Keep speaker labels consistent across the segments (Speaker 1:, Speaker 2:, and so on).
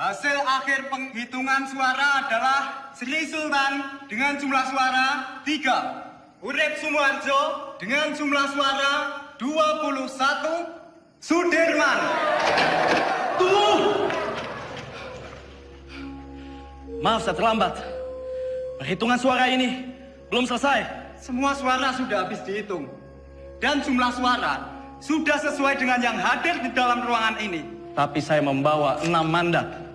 Speaker 1: Hasil akhir penghitungan suara adalah Sri Sultan dengan jumlah suara 3. Urip Sumoharjo dengan jumlah suara 21. Sudirman.
Speaker 2: Tunggu! Maaf saya terlambat. Perhitungan suara ini belum selesai.
Speaker 1: Semua suara sudah habis dihitung. Dan jumlah suara sudah sesuai dengan yang hadir di dalam ruangan ini.
Speaker 2: Tapi saya membawa enam mandat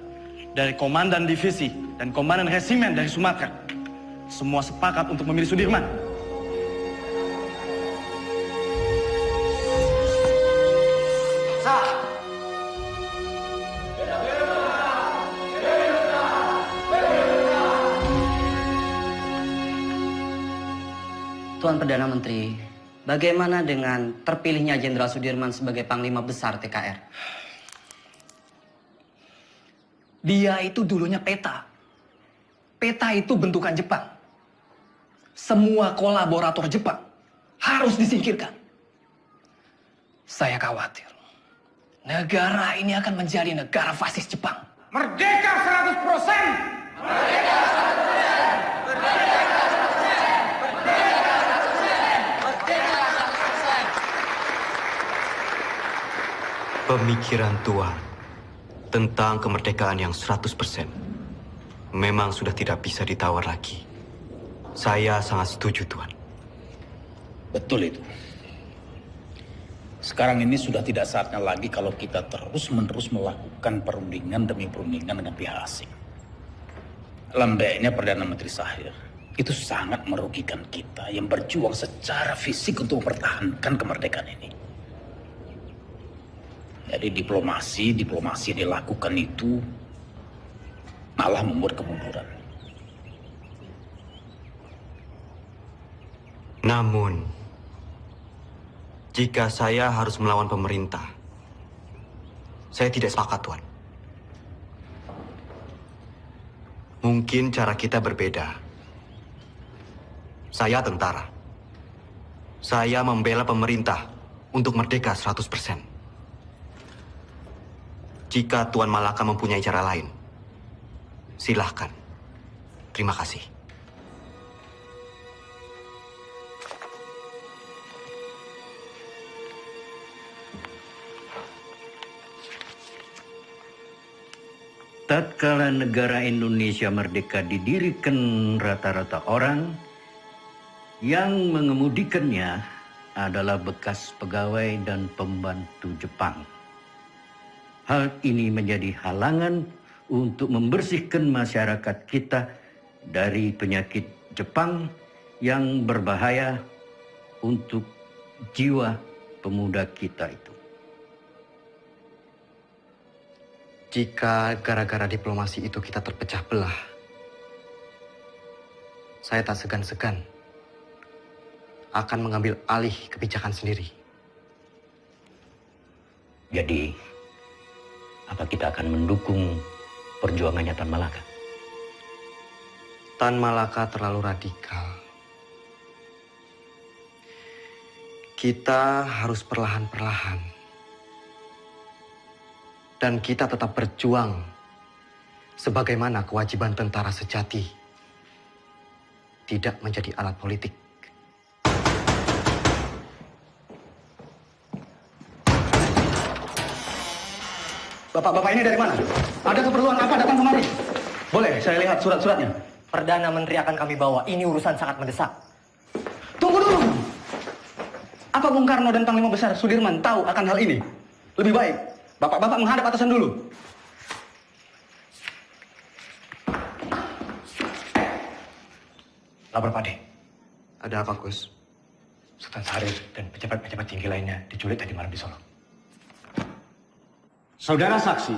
Speaker 2: dari komandan divisi dan komandan resimen dari Sumatera. Semua sepakat untuk memilih Sudirman.
Speaker 3: Tuan Perdana Menteri, bagaimana dengan terpilihnya Jenderal Sudirman sebagai Panglima Besar TKR?
Speaker 4: Dia itu dulunya peta. Peta itu bentukan Jepang. Semua kolaborator Jepang harus disingkirkan. Saya khawatir. Negara ini akan menjadi negara fasis Jepang.
Speaker 1: Merdeka 100%!
Speaker 5: Pemikiran Tuan tentang kemerdekaan yang 100% memang sudah tidak bisa ditawar lagi. Saya sangat setuju, Tuan.
Speaker 6: Betul itu. Sekarang ini sudah tidak saatnya lagi kalau kita terus-menerus melakukan perundingan demi perundingan dengan pihak asing. Lembeknya Perdana Menteri Sahir itu sangat merugikan kita yang berjuang secara fisik untuk mempertahankan kemerdekaan ini. Jadi diplomasi, diplomasi dilakukan itu malah membuat kemunduran.
Speaker 5: Namun, jika saya harus melawan pemerintah, saya tidak sepakat, Tuan. Mungkin cara kita berbeda. Saya tentara. Saya membela pemerintah untuk merdeka 100%. Jika Tuan Malaka mempunyai cara lain, silahkan. Terima kasih.
Speaker 7: Tatkala negara Indonesia merdeka didirikan rata-rata orang yang mengemudikannya adalah bekas pegawai dan pembantu Jepang. Hal ini menjadi halangan untuk membersihkan masyarakat kita dari penyakit Jepang yang berbahaya untuk jiwa pemuda kita itu.
Speaker 5: Jika gara-gara diplomasi itu kita terpecah belah, saya tak segan-segan akan mengambil alih kebijakan sendiri.
Speaker 7: Jadi, apa kita akan mendukung perjuangannya Tan Malaka?
Speaker 5: Tan Malaka terlalu radikal. Kita harus perlahan-perlahan. Dan kita tetap berjuang sebagaimana kewajiban tentara sejati. Tidak menjadi alat politik.
Speaker 2: Bapak-bapak ini dari mana? Ada keperluan apa datang kemari? Boleh, saya lihat surat-suratnya.
Speaker 3: Perdana Menteri akan kami bawa. Ini urusan sangat mendesak.
Speaker 2: Tunggu dulu. Apa Bung Karno dan Panglima Besar Sudirman tahu akan hal ini? Lebih baik, bapak-bapak menghadap atasan dulu. Lapor Pade.
Speaker 5: Ada apa, Gus?
Speaker 2: Sultan Syarif dan pejabat-pejabat tinggi lainnya diculik tadi malam di Solo.
Speaker 8: Saudara saksi,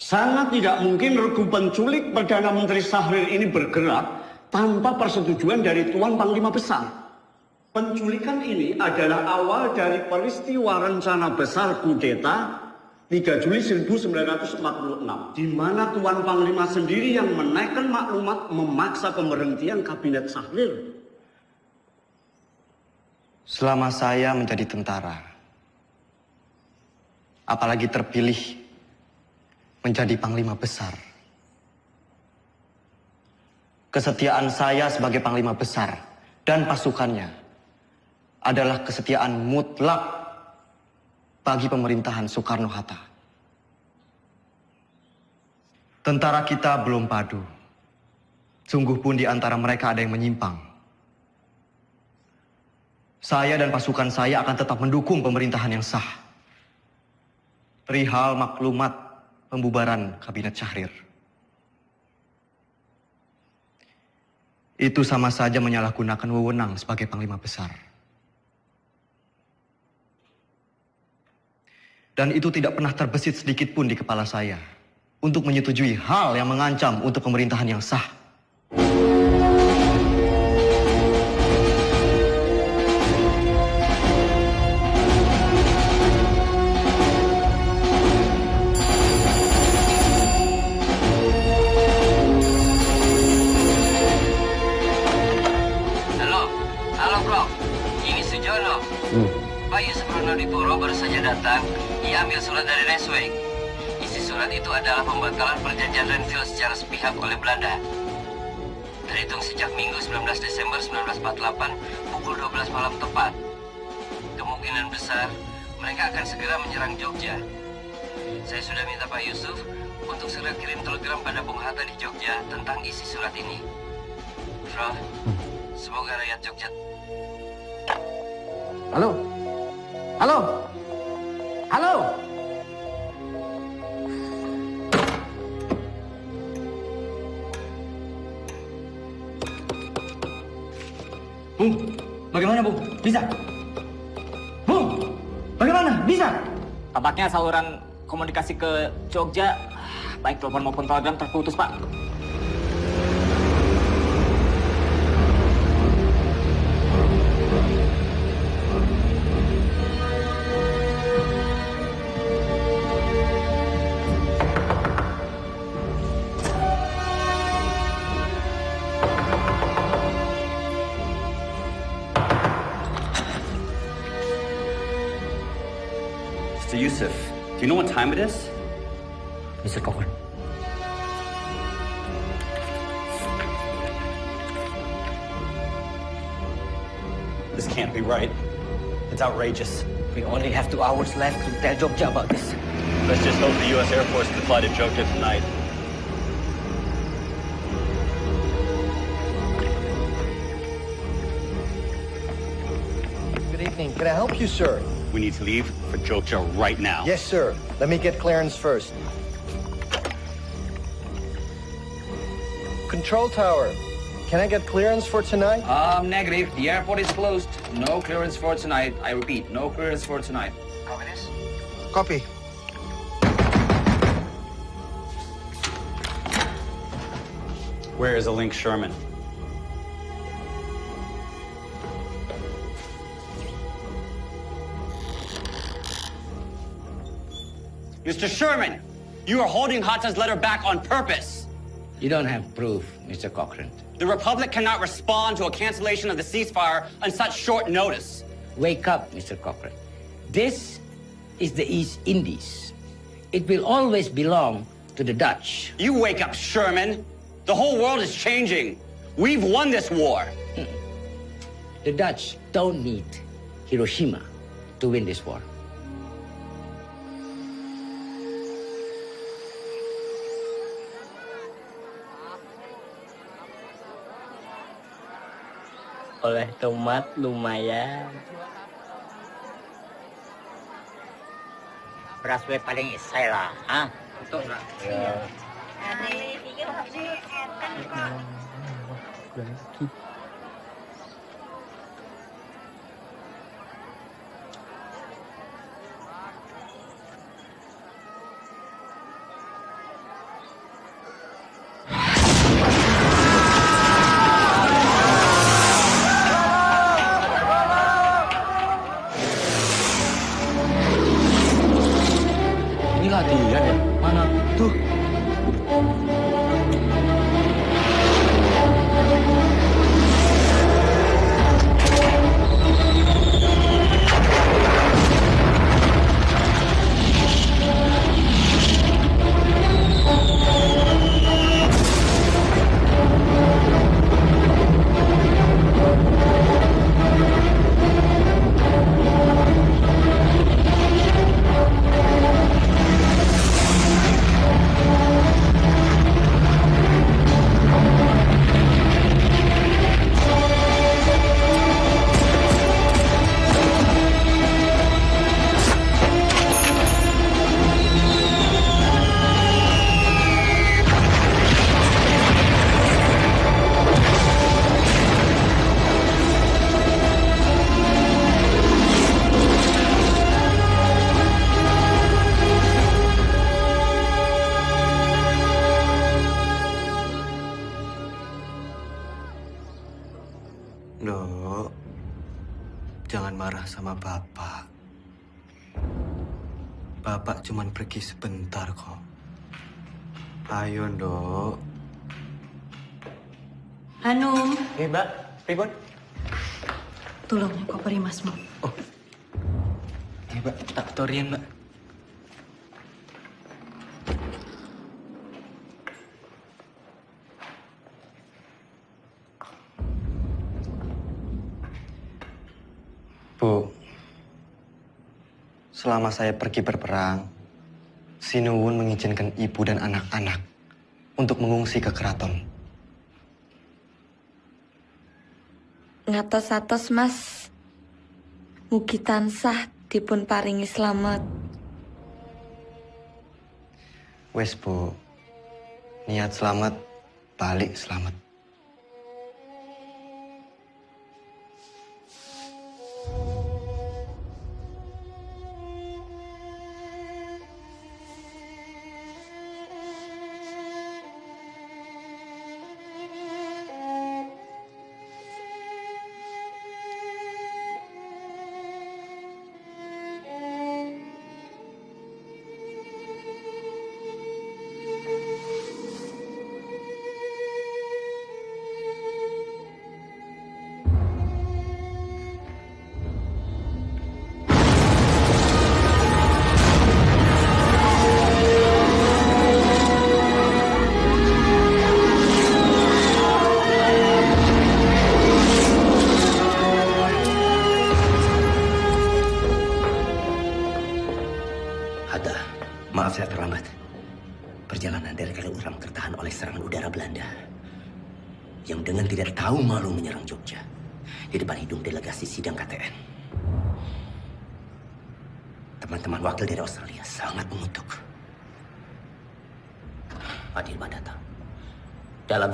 Speaker 8: sangat tidak mungkin regu penculik Perdana Menteri Sahrir ini bergerak tanpa persetujuan dari Tuan Panglima Besar. Penculikan ini adalah awal dari peristiwa rencana besar kudeta 3 Juli 1946, di mana Tuan Panglima sendiri yang menaikkan maklumat memaksa pemberhentian Kabinet Sahrir.
Speaker 5: Selama saya menjadi tentara, apalagi terpilih menjadi panglima besar. Kesetiaan saya sebagai panglima besar dan pasukannya adalah kesetiaan mutlak bagi pemerintahan Soekarno-Hatta. Tentara kita belum padu. Sungguh pun di antara mereka ada yang menyimpang. Saya dan pasukan saya akan tetap mendukung pemerintahan yang sah. Perihal maklumat pembubaran Kabinet Syahrir. Itu sama saja menyalahgunakan wewenang sebagai panglima besar. Dan itu tidak pernah terbesit sedikit pun di kepala saya untuk menyetujui hal yang mengancam untuk pemerintahan yang sah.
Speaker 9: Datang. Ia ambil surat dari Resweg. Isi surat itu adalah pembatalan perjanjian Renville secara sepihak oleh Belanda. Terhitung sejak Minggu 19 Desember 1948 pukul 12 malam tepat. Kemungkinan besar mereka akan segera menyerang Jogja. Saya sudah minta Pak Yusuf untuk segera kirim telegram pada Bung Hatta di Jogja tentang isi surat ini. Bro, semoga rakyat Jogja
Speaker 10: Halo? Halo? Halo?
Speaker 5: Bung, bagaimana Bung? Bisa? Bung, bagaimana? Bisa?
Speaker 11: Tampaknya saluran komunikasi ke Jogja, baik telepon maupun telegram terputus, Pak.
Speaker 12: Yusuf, do you know what time it is?
Speaker 13: Mr. Cochrane.
Speaker 12: This can't be right. It's outrageous.
Speaker 9: We only have two hours left to tell Jogja about this.
Speaker 12: Let's just hope the U.S. Air Force can fly to Jogja tonight.
Speaker 2: Good evening. Can I help you, sir?
Speaker 12: We need to leave for Jogja right now.
Speaker 2: Yes, sir. Let me get clearance first. Control tower. Can I get clearance for tonight?
Speaker 10: Um, negative. The airport is closed. No clearance for tonight. I repeat, no clearance for tonight.
Speaker 2: Copy.
Speaker 12: Where is a Link Sherman? Mr. Sherman, you are holding Hatta's letter back on purpose.
Speaker 13: You don't have proof, Mr. Cochrane.
Speaker 12: The Republic cannot respond to a cancellation of the ceasefire on such short notice.
Speaker 13: Wake up, Mr. Cochrane. This is the East Indies. It will always belong to the Dutch.
Speaker 12: You wake up, Sherman. The whole world is changing. We've won this war. Hmm.
Speaker 13: The Dutch don't need Hiroshima to win this war.
Speaker 9: Oleh tomat lumayan. Beras we paling isai lah, ah. Betul lah. Ya.
Speaker 5: Ini
Speaker 14: Cuman pergi sebentar kok. Ayo, Ndok.
Speaker 15: Hanum,
Speaker 16: Eh, Mbak, pripun?
Speaker 15: tolong koper masmu.
Speaker 16: Eh, Mbak, tak torian, Mbak.
Speaker 5: Bu, selama saya pergi berperang, Sinuwun mengizinkan ibu dan anak-anak untuk mengungsi ke keraton.
Speaker 17: Ngatos-atos mas, mugi tansah dipun paringi slamet.
Speaker 5: Wes bu, niat selamat, balik selamat.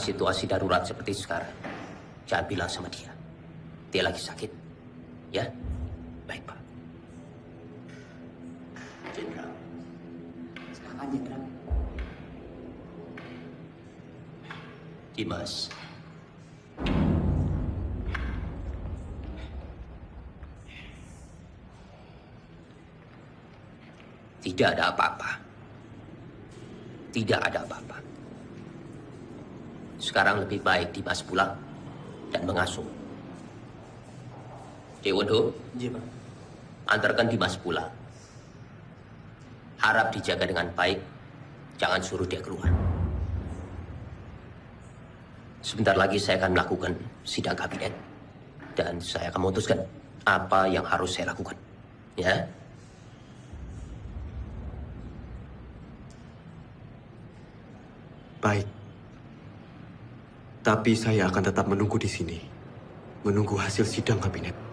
Speaker 18: Situasi darurat seperti sekarang, jangan bilang sama dia. Dia lagi sakit. Ya? Baik, Pak. Jenderal. Silakan, Jenderal. Dimas. Tidak ada apa-apa. Tidak. Sekarang lebih baik Dimas pulang dan mengasuh. Dewondo,
Speaker 16: Iya, Pak.
Speaker 18: antarkan Dimas pulang. Harap dijaga dengan baik, jangan suruh dia keluar. Sebentar lagi saya akan melakukan sidang kabinet dan saya akan memutuskan apa yang harus saya lakukan. Ya?
Speaker 14: Baik. Tapi saya akan tetap menunggu di sini. Menunggu hasil sidang kabinet.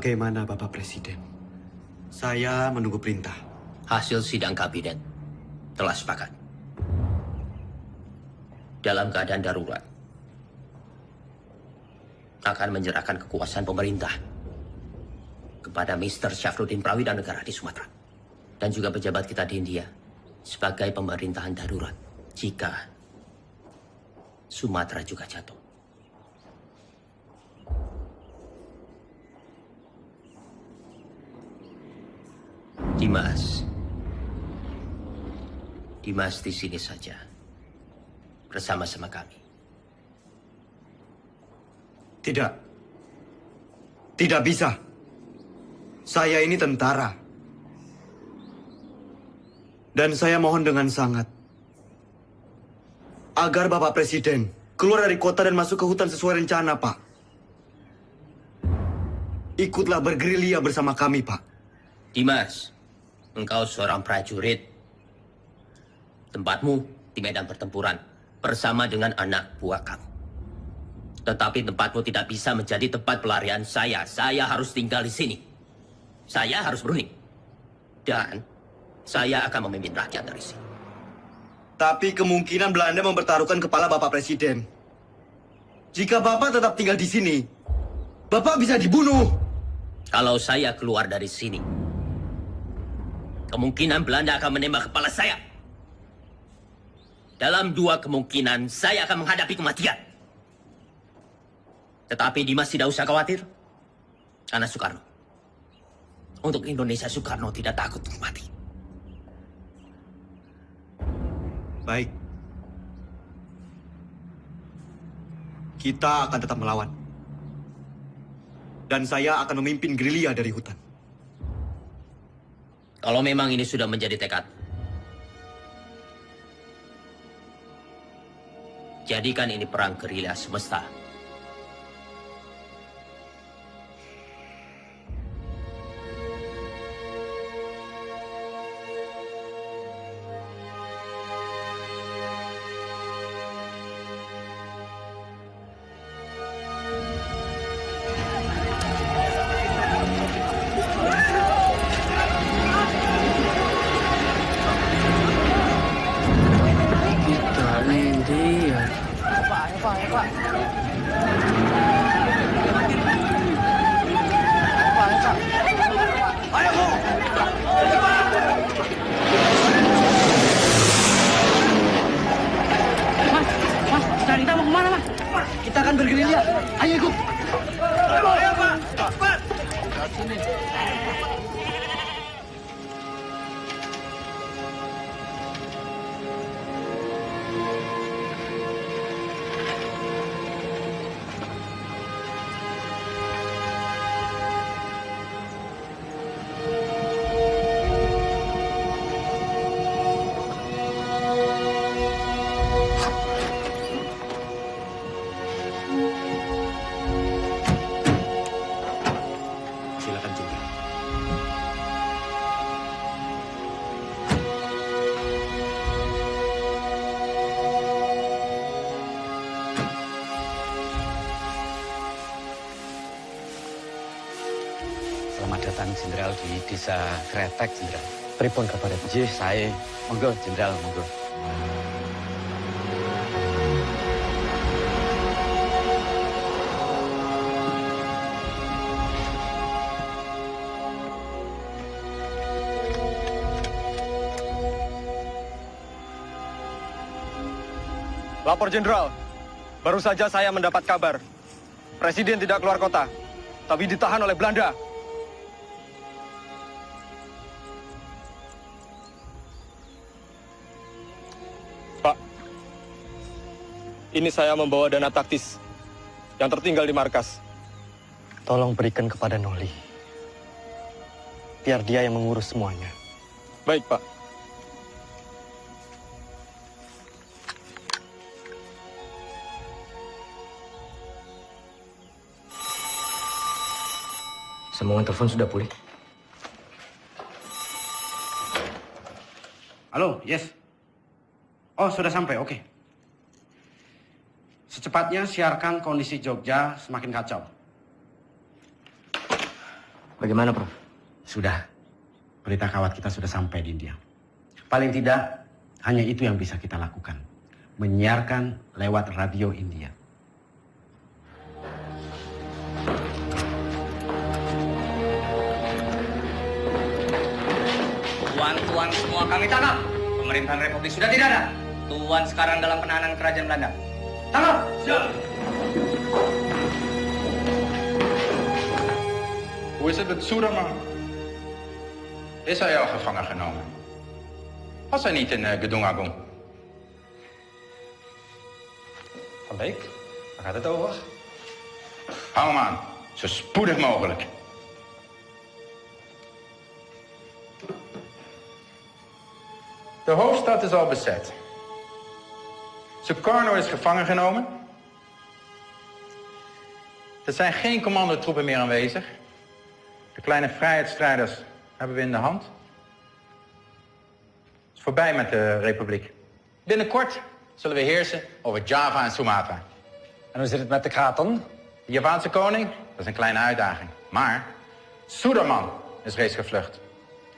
Speaker 5: Bagaimana Bapak Presiden? Saya menunggu perintah.
Speaker 18: Hasil sidang kabinet telah sepakat. Dalam keadaan darurat, akan menyerahkan kekuasaan pemerintah kepada Mr. Syafruddin Prawida Negara di Sumatera dan juga pejabat kita di India sebagai pemerintahan darurat jika Sumatera juga jatuh. Dimas. Dimas di sini saja. Bersama-sama kami.
Speaker 5: Tidak. Tidak bisa. Saya ini tentara. Dan saya mohon dengan sangat. Agar Bapak Presiden keluar dari kota dan masuk ke hutan sesuai rencana, Pak. Ikutlah bergerilya bersama kami, Pak.
Speaker 18: Dimas, engkau seorang prajurit. Tempatmu di medan pertempuran bersama dengan anak buah kamu. Tetapi tempatmu tidak bisa menjadi tempat pelarian saya. Saya harus tinggal di sini. Saya harus berunding. Dan saya akan memimpin rakyat dari sini.
Speaker 5: Tapi kemungkinan Belanda mempertaruhkan kepala Bapak Presiden. Jika Bapak tetap tinggal di sini, Bapak bisa dibunuh.
Speaker 18: Kalau saya keluar dari sini, kemungkinan Belanda akan menembak kepala saya. Dalam dua kemungkinan, saya akan menghadapi kematian. Tetapi Dimas tidak usah khawatir. Karena Soekarno. Untuk Indonesia, Soekarno tidak takut untuk mati.
Speaker 5: Baik. Kita akan tetap melawan. Dan saya akan memimpin gerilya dari hutan.
Speaker 18: Kalau memang ini sudah menjadi tekad, jadikan ini perang gerilya semesta.
Speaker 19: Desa Kretek, Jenderal. Pripun kabar? Jih, saya. Monggo, Jenderal, monggo.
Speaker 2: Lapor Jenderal, baru saja saya mendapat kabar. Presiden tidak keluar kota, tapi ditahan oleh Belanda. Ini saya membawa dana taktis yang tertinggal di markas.
Speaker 19: Tolong berikan kepada Noli. Biar dia yang mengurus semuanya.
Speaker 2: Baik, Pak.
Speaker 20: Semua telepon sudah pulih.
Speaker 2: Halo, yes. Oh, sudah sampai, oke. Okay. Secepatnya siarkan kondisi Jogja semakin kacau.
Speaker 20: Bagaimana, Prof?
Speaker 2: Sudah. Berita kawat kita sudah sampai di India. Paling tidak, hanya itu yang bisa kita lakukan. Menyiarkan lewat radio India.
Speaker 19: Tuan-tuan semua kami tangkap. Pemerintahan Republik sudah tidak ada. Tuan sekarang dalam penahanan kerajaan Belanda. Siap!
Speaker 21: Hoe is het met Soederman? Is hij al gevangen genomen? Was hij niet in uh, Gedung Agung?
Speaker 22: Van Beek, waar gaat het over?
Speaker 21: Hou hem aan, zo spoedig mogelijk. De hoofdstad is al bezet. Sukarno is gevangen genomen. Er zijn geen commandotroepen meer aanwezig. De kleine vrijheidsstrijders hebben we in de hand. Het is voorbij met de republiek. Binnenkort zullen we heersen over Java en Sumatra.
Speaker 22: En hoe zit het met de kraton?
Speaker 21: De Javaanse koning, dat is een kleine uitdaging. Maar Suderman is reeds gevlucht.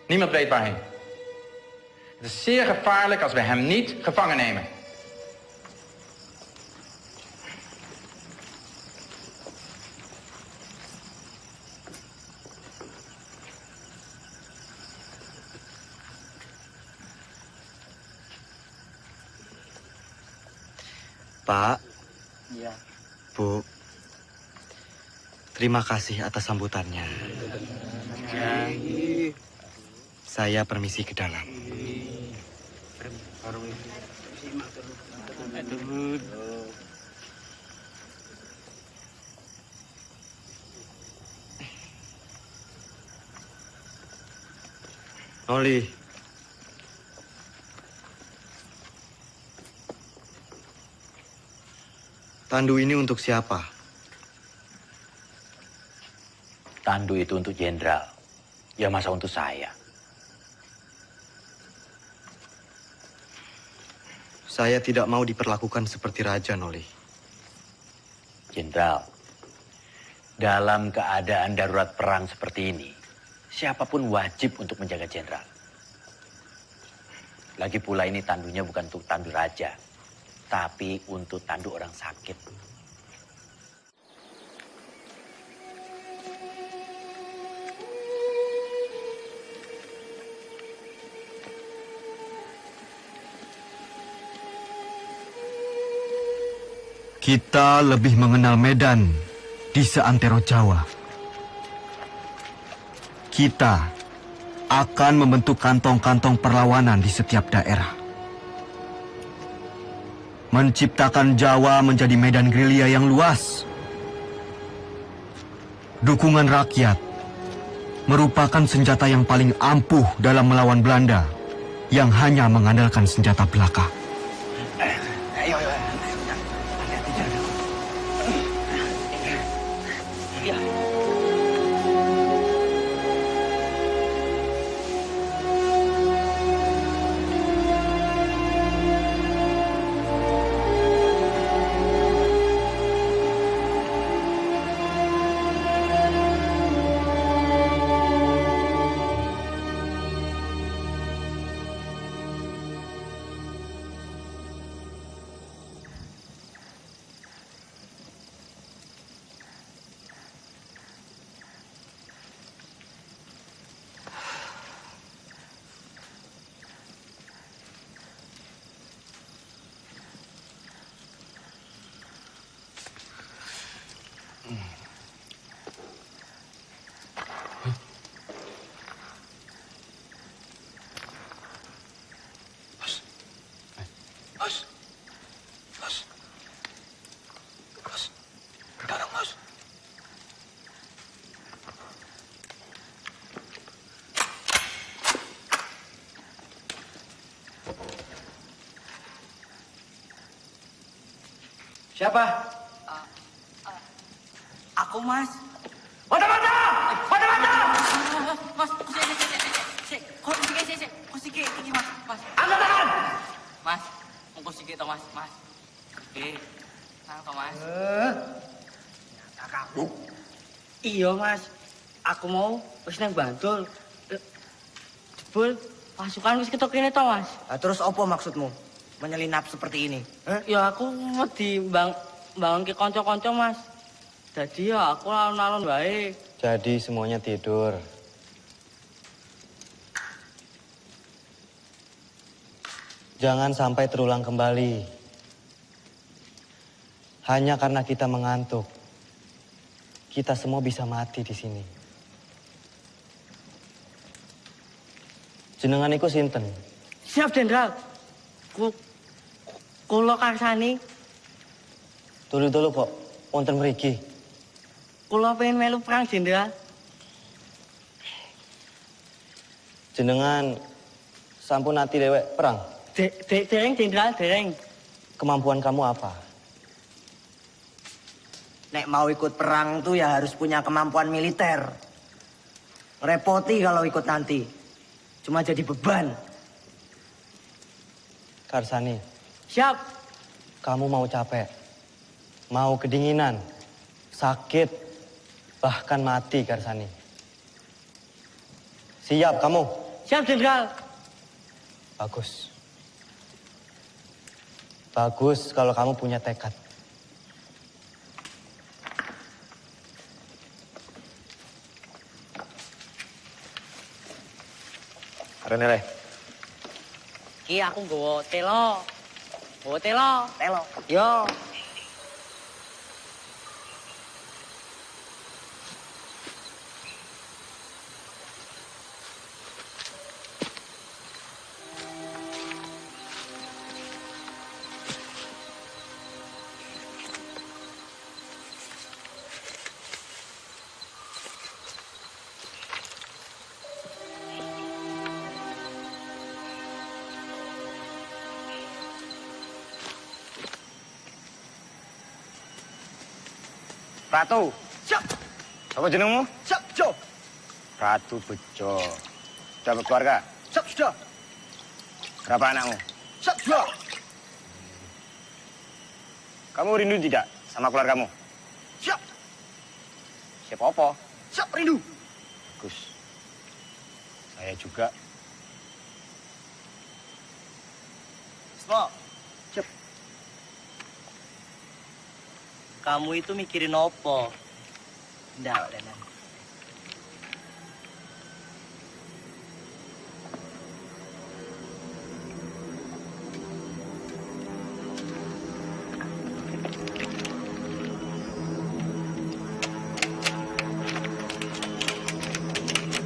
Speaker 21: Niemand weet waarheen. Het is zeer gevaarlijk als we hem niet gevangen nemen.
Speaker 5: Pak,
Speaker 19: Iya.
Speaker 5: Bu, terima kasih atas sambutannya. Saya permisi ke dalam. Noli, tandu ini untuk siapa?
Speaker 7: Tandu itu untuk jenderal. Ya masa untuk saya.
Speaker 5: Saya tidak mau diperlakukan seperti raja, Noli.
Speaker 7: Jenderal, dalam keadaan darurat perang seperti ini, siapa pun wajib untuk menjaga jenderal. Lagi pula ini tandunya bukan untuk tandu raja, tapi untuk tandu orang sakit.
Speaker 5: Kita lebih mengenal Medan di seantero Jawa. Kita akan membentuk kantong-kantong perlawanan di setiap daerah. Menciptakan Jawa menjadi medan gerilya yang luas. Dukungan rakyat merupakan senjata yang paling ampuh dalam melawan Belanda yang hanya mengandalkan senjata belaka.
Speaker 19: Siapa? Uh, uh,
Speaker 5: aku, Mas. Mata, mata! Mata,
Speaker 19: mata! Mas, sik, sik, sik, sik. Kok sik, sik, sik. Mas, Mas. Angkat tangan.
Speaker 23: Mas, mau sik to, Mas, Mas. Eh, nang to, Mas.
Speaker 19: Eh. Kakakmu. Iya, Mas. Aku mau wis nang Bantul. Jebul, pasukan wis ketok kene Mas.
Speaker 24: Terus apa maksudmu? Menyelinap seperti ini?
Speaker 19: Ya aku wedi bang bangun ke konco-konco mas. Jadi ya aku alon-alon wae.
Speaker 5: Jadi semuanya tidur. Jangan sampai terulang kembali. Hanya karena kita mengantuk, kita semua bisa mati di sini. Jenengan iku sinten?
Speaker 19: Siap Jenderal. Ku kula karsani,
Speaker 5: Dulu-dulu kok wonten mriki.
Speaker 19: kula pengen melu perang Jenderal.
Speaker 5: Jenengan sampun ati dewek perang.
Speaker 19: De, de, dereng Jenderal, dereng.
Speaker 5: Kemampuan kamu apa?
Speaker 24: Nek mau ikut perang tuh ya harus punya kemampuan militer. Repoti kalau ikut nanti. Cuma jadi beban.
Speaker 5: Karsani,
Speaker 19: Siap.
Speaker 5: kamu mau capek, mau kedinginan, sakit, bahkan mati Karsani. Siap kamu?
Speaker 19: Siap Jenderal.
Speaker 5: Bagus. Bagus kalau kamu punya tekad.
Speaker 25: Rene le.
Speaker 19: Ki aku nggawa telo. Nggawa telo.
Speaker 24: Telo.
Speaker 19: Yo.
Speaker 25: Ratu.
Speaker 24: Siap.
Speaker 25: Apa jenengmu?
Speaker 24: Siap, Jo.
Speaker 25: Ratu Bejo. Sudah berkeluarga?
Speaker 24: Siap, sudah.
Speaker 25: Berapa anakmu?
Speaker 24: Siap, sudah.
Speaker 25: Kamu rindu tidak sama keluargamu?
Speaker 24: Siap.
Speaker 25: Siapa apa?
Speaker 24: Siap, rindu.
Speaker 25: Bagus. Saya juga.
Speaker 19: Kamu itu mikirin apa?
Speaker 24: Ndak, Renan.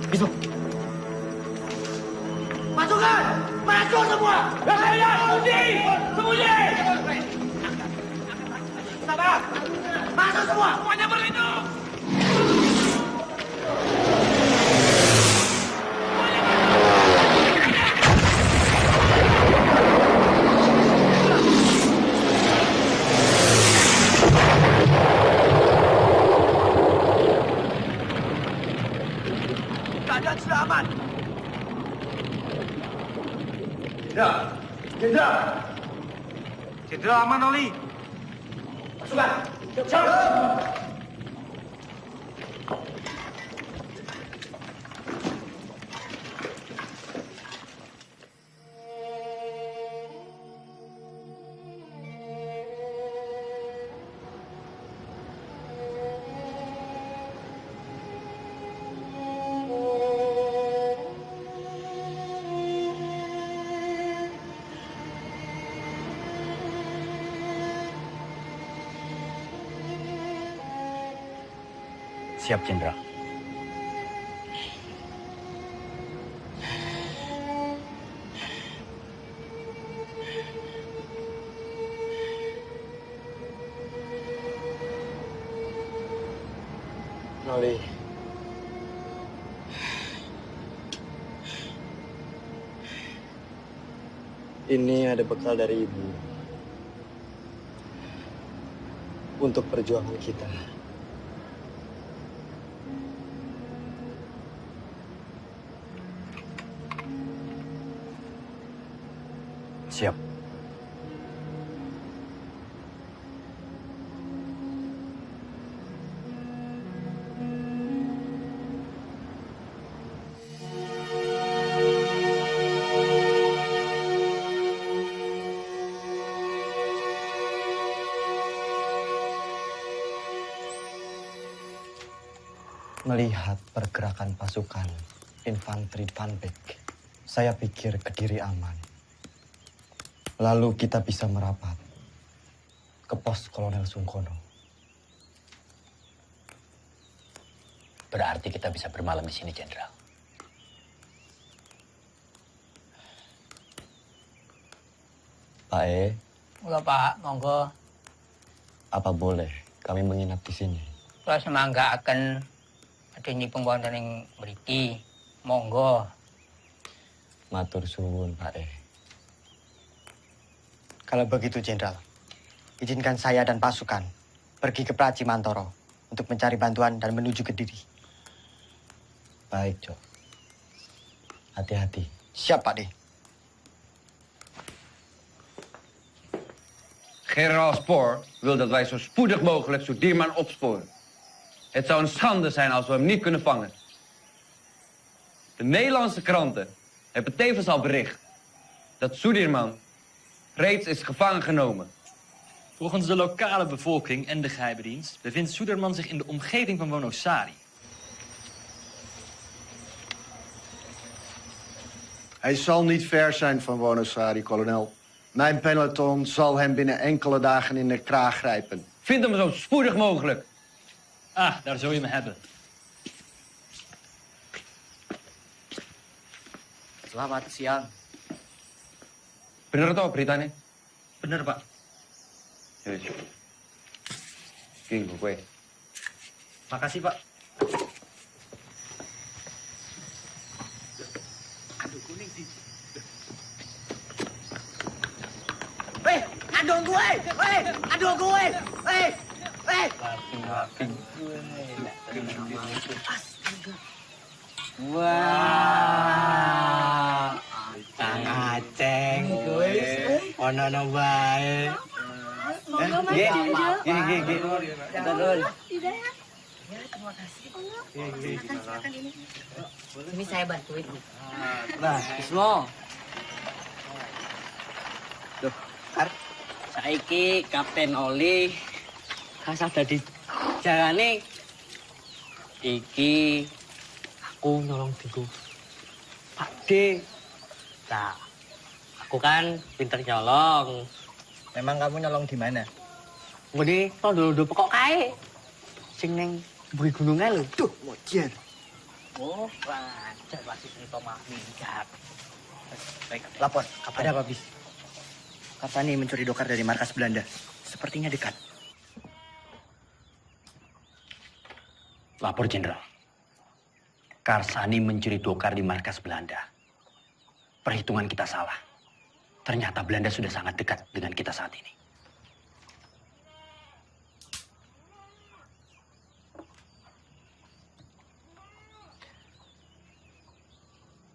Speaker 19: Bismo.
Speaker 24: Pasukan! Maju semua!
Speaker 19: Ya, sembunyi! Sembunyi!
Speaker 24: Masuk semua! Semuanya berlindung! Keadaan sudah aman.
Speaker 25: Jenderal! Jenderal! Jenderal aman, Oli.
Speaker 24: Siap,
Speaker 7: Jenderal.
Speaker 5: Noli. Ini ada bekal dari ibu. Untuk perjuangan kita. Melihat pergerakan pasukan infanteri Van Beek, saya pikir Kediri aman. Lalu kita bisa merapat ke pos Kolonel Sungkono.
Speaker 7: Berarti kita bisa bermalam di sini, Jenderal.
Speaker 5: Pak E,
Speaker 26: Mula Pak, monggo.
Speaker 5: apa boleh kami menginap di sini?
Speaker 26: Kula semangga akan adanya pembuatan yang mriki. Monggo.
Speaker 5: Matur suwun, Pak E.
Speaker 27: Kalau begitu, Jenderal, izinkan saya dan pasukan pergi ke Praci Mantoro untuk mencari bantuan dan menuju ke Diri.
Speaker 5: Baik, Cok. Hati-hati.
Speaker 27: Siap, Pak De.
Speaker 10: Generaal Spoor wil dat wij zo spoedig mogelijk Soedirman opsporen. Het zou een schande zijn als we hem niet kunnen vangen. De Nederlandse kranten hebben tevens al bericht dat Soedirman reeds is gevangen genomen.
Speaker 28: Volgens de lokale bevolking en de geheime dienst bevindt Soederman zich in de omgeving van Wonosari.
Speaker 14: Hij zal niet ver zijn van Wonosari, kolonel. Mijn peloton zal hem binnen enkele dagen in de kraag grijpen.
Speaker 10: Vind hem zo spoedig mogelijk.
Speaker 28: Ah, daar zul je me hebben.
Speaker 29: Selamat siang.
Speaker 10: Bener toh beritanya?
Speaker 28: Bener, Pak.
Speaker 10: Wis. Iki nggo kowe.
Speaker 28: Makasih, Pak.
Speaker 19: Weh, aduh gue! Weh, aduh gue! Weh, Wah, Kang Aceng gue. Ono no
Speaker 29: ya? Terima kasih. Silakan, silakan ini. Ini saya bantuin.
Speaker 19: Nah, Ismo. Duh, Kar. Saiki Kapten Oli kasah dadi jalane iki aku nyolong diku Pak D. Nah, aku kan pinter nyolong.
Speaker 27: Memang kamu nyolong di mana?
Speaker 19: Ngene tondo-tondo pokok kae. Sing ning buri gunungan lho. Duh, mojer.
Speaker 29: Oh, lancar masih cerita mah minggat.
Speaker 27: Baik, lapor. Ada apa, Bis? Kapani mencuri dokar dari markas Belanda. Sepertinya dekat.
Speaker 7: Lapor, Jenderal. Karsani mencuri dokar di markas Belanda. Perhitungan kita salah. Ternyata Belanda sudah sangat dekat dengan kita saat ini.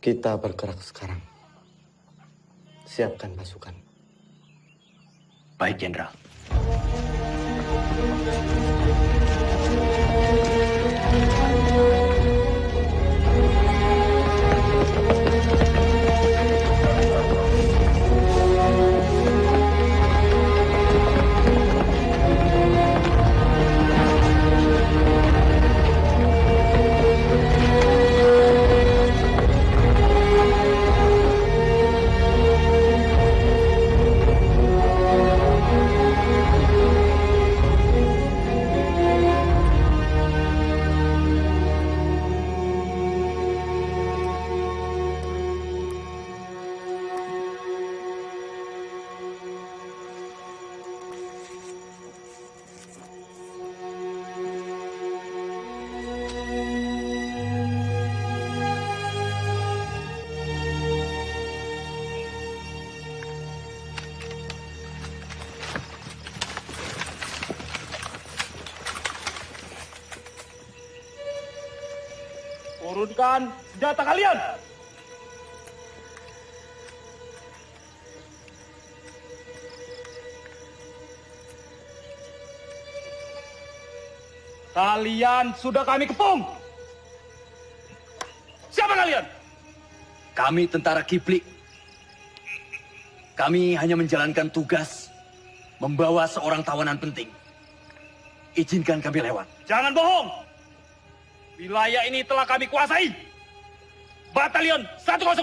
Speaker 5: Kita bergerak sekarang. Siapkan pasukan.
Speaker 7: Baik, Jenderal.
Speaker 28: Kalian sudah kami kepung! Siapa kalian?
Speaker 7: Kami tentara Kiplik. Kami hanya menjalankan tugas membawa seorang tawanan penting. Izinkan kami lewat.
Speaker 28: Jangan bohong!
Speaker 30: Wilayah ini telah kami kuasai. Batalion 102.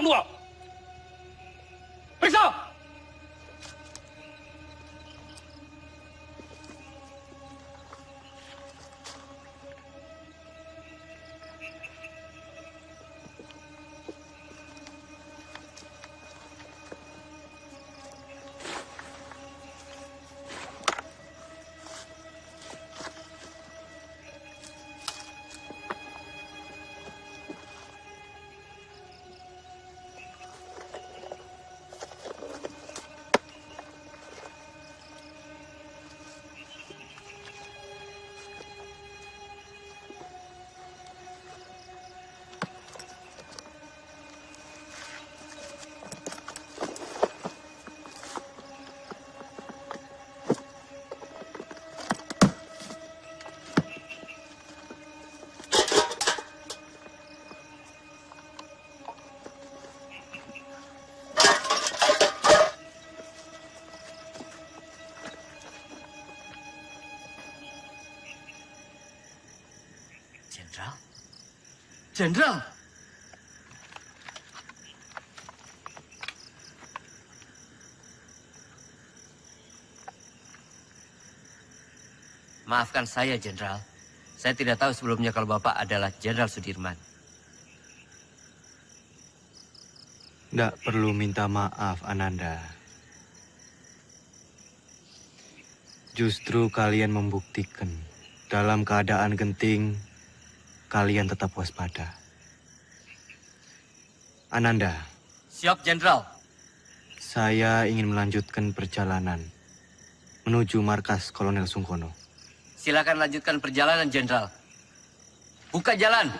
Speaker 31: Jenderal!
Speaker 9: Maafkan saya, Jenderal. Saya tidak tahu sebelumnya kalau Bapak adalah Jenderal Sudirman.
Speaker 5: Tidak perlu minta maaf, Ananda. Justru kalian membuktikan dalam keadaan genting, kalian tetap waspada. Ananda,
Speaker 9: Siap, Jenderal.
Speaker 5: saya ingin melanjutkan perjalanan menuju markas Kolonel Sungkono.
Speaker 9: Silakan lanjutkan perjalanan, Jenderal. Buka jalan.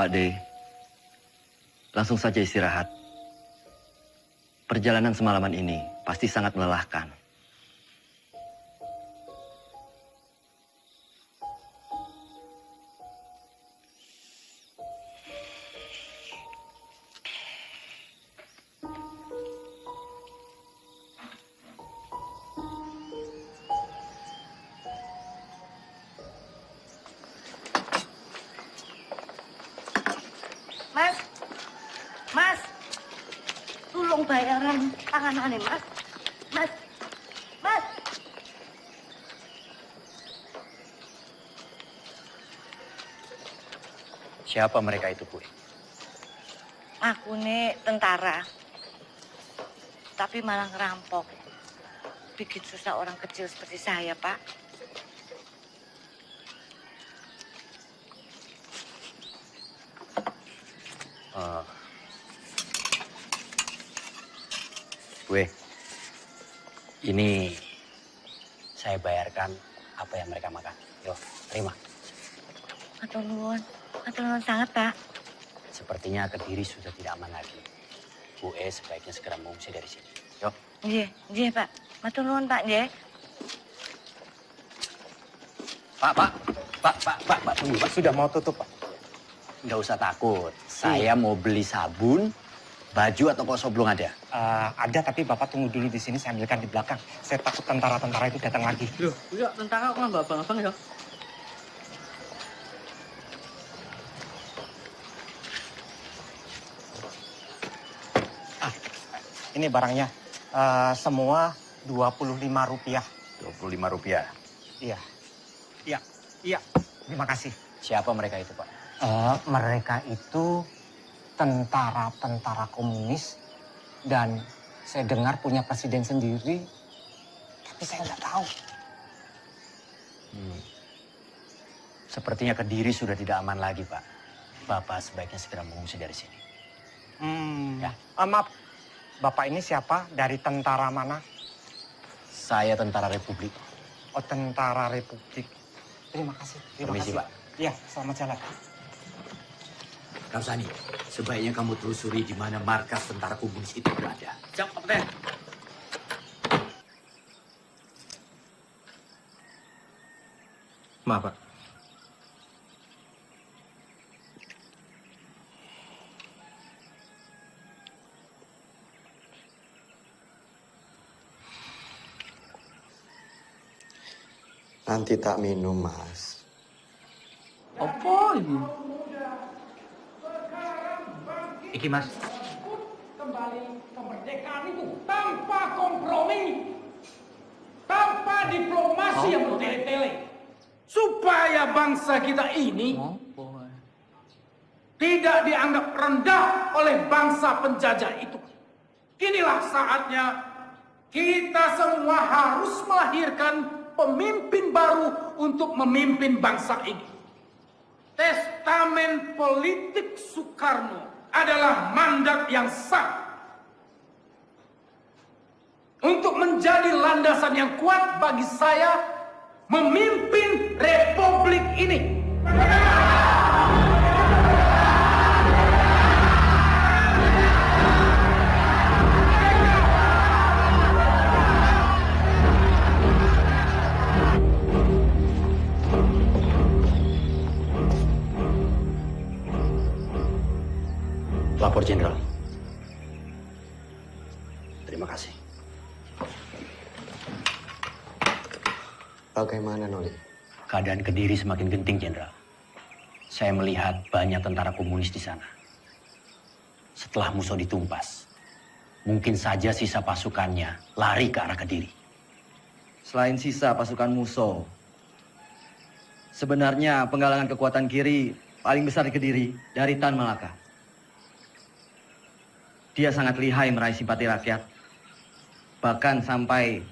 Speaker 32: Pak D, langsung saja istirahat. Perjalanan semalaman ini pasti sangat melelahkan.
Speaker 7: Siapa mereka itu, Bu?
Speaker 29: Aku nih tentara, tapi malah ngerampok. Bikin susah orang kecil seperti saya, Pak.
Speaker 7: Eh, gue, ini saya bayarkan apa yang mereka makan. Yo, terima.
Speaker 29: Atau nuwun, atau nuwun sangat, Pak.
Speaker 7: Sepertinya Kediri sudah tidak aman lagi. Bu E sebaiknya segera mengungsi dari sini. Yo.
Speaker 29: Nggih, nggih, Pak. Matur nuwun, Pak, nggih.
Speaker 7: Pak, Pak, Pak, Pak, Pak, Pak, tunggu, Pak.
Speaker 27: Sudah mau tutup, Pak.
Speaker 7: Nggak usah takut. Saya mau beli sabun, baju atau kosong belum ada.
Speaker 27: Eh, ada, tapi Bapak tunggu dulu di sini, saya ambilkan di belakang. Saya takut tentara-tentara itu datang lagi.
Speaker 19: Loh, iya tentara kok nggak abang-abang ya?
Speaker 27: Ini barangnya. Eh, semua 25 rupiah.
Speaker 7: 25 rupiah.
Speaker 27: Iya. Iya. Iya. Terima kasih.
Speaker 7: Siapa mereka itu, Pak?
Speaker 27: Eh, mereka itu tentara-tentara komunis dan saya dengar punya presiden sendiri, tapi saya nggak tahu.
Speaker 7: Hmm. Sepertinya Kediri sudah tidak aman lagi, Pak. Bapak sebaiknya segera mengungsi dari sini.
Speaker 27: Hmm. Ya. maaf, Bapak ini siapa? Dari tentara mana?
Speaker 7: Saya tentara Republik.
Speaker 27: oh, tentara Republik. Terima kasih. Terima
Speaker 7: Permisi,
Speaker 27: kasih.
Speaker 7: Pak.
Speaker 27: Iya, selamat jalan.
Speaker 33: Ramsani, sebaiknya kamu telusuri di mana markas tentara komunis itu berada.
Speaker 19: Siap, Kapten.
Speaker 34: Maaf, Pak.
Speaker 5: Nanti tak minum, Mas.
Speaker 19: Apa ini?
Speaker 33: Iki mas,
Speaker 1: kembali kemerdekaan itu tanpa kompromi, tanpa diplomasi yang bertele-tele, supaya bangsa kita ini tidak dianggap rendah oleh bangsa penjajah itu. Inilah saatnya kita semua harus melahirkan pemimpin baru untuk memimpin bangsa ini. Testamen politik Soekarno adalah mandat yang sah untuk menjadi landasan yang kuat bagi saya memimpin republik ini.
Speaker 7: Lapor Jenderal. Terima kasih.
Speaker 5: Bagaimana, Noli?
Speaker 7: Keadaan Kediri semakin genting, Jenderal. Saya melihat banyak tentara komunis di sana. Setelah musuh ditumpas, mungkin saja sisa pasukannya lari ke arah Kediri.
Speaker 35: Selain sisa pasukan musuh, sebenarnya penggalangan kekuatan kiri paling besar di Kediri dari Tan Malaka. Dia sangat lihai meraih simpati rakyat, bahkan sampai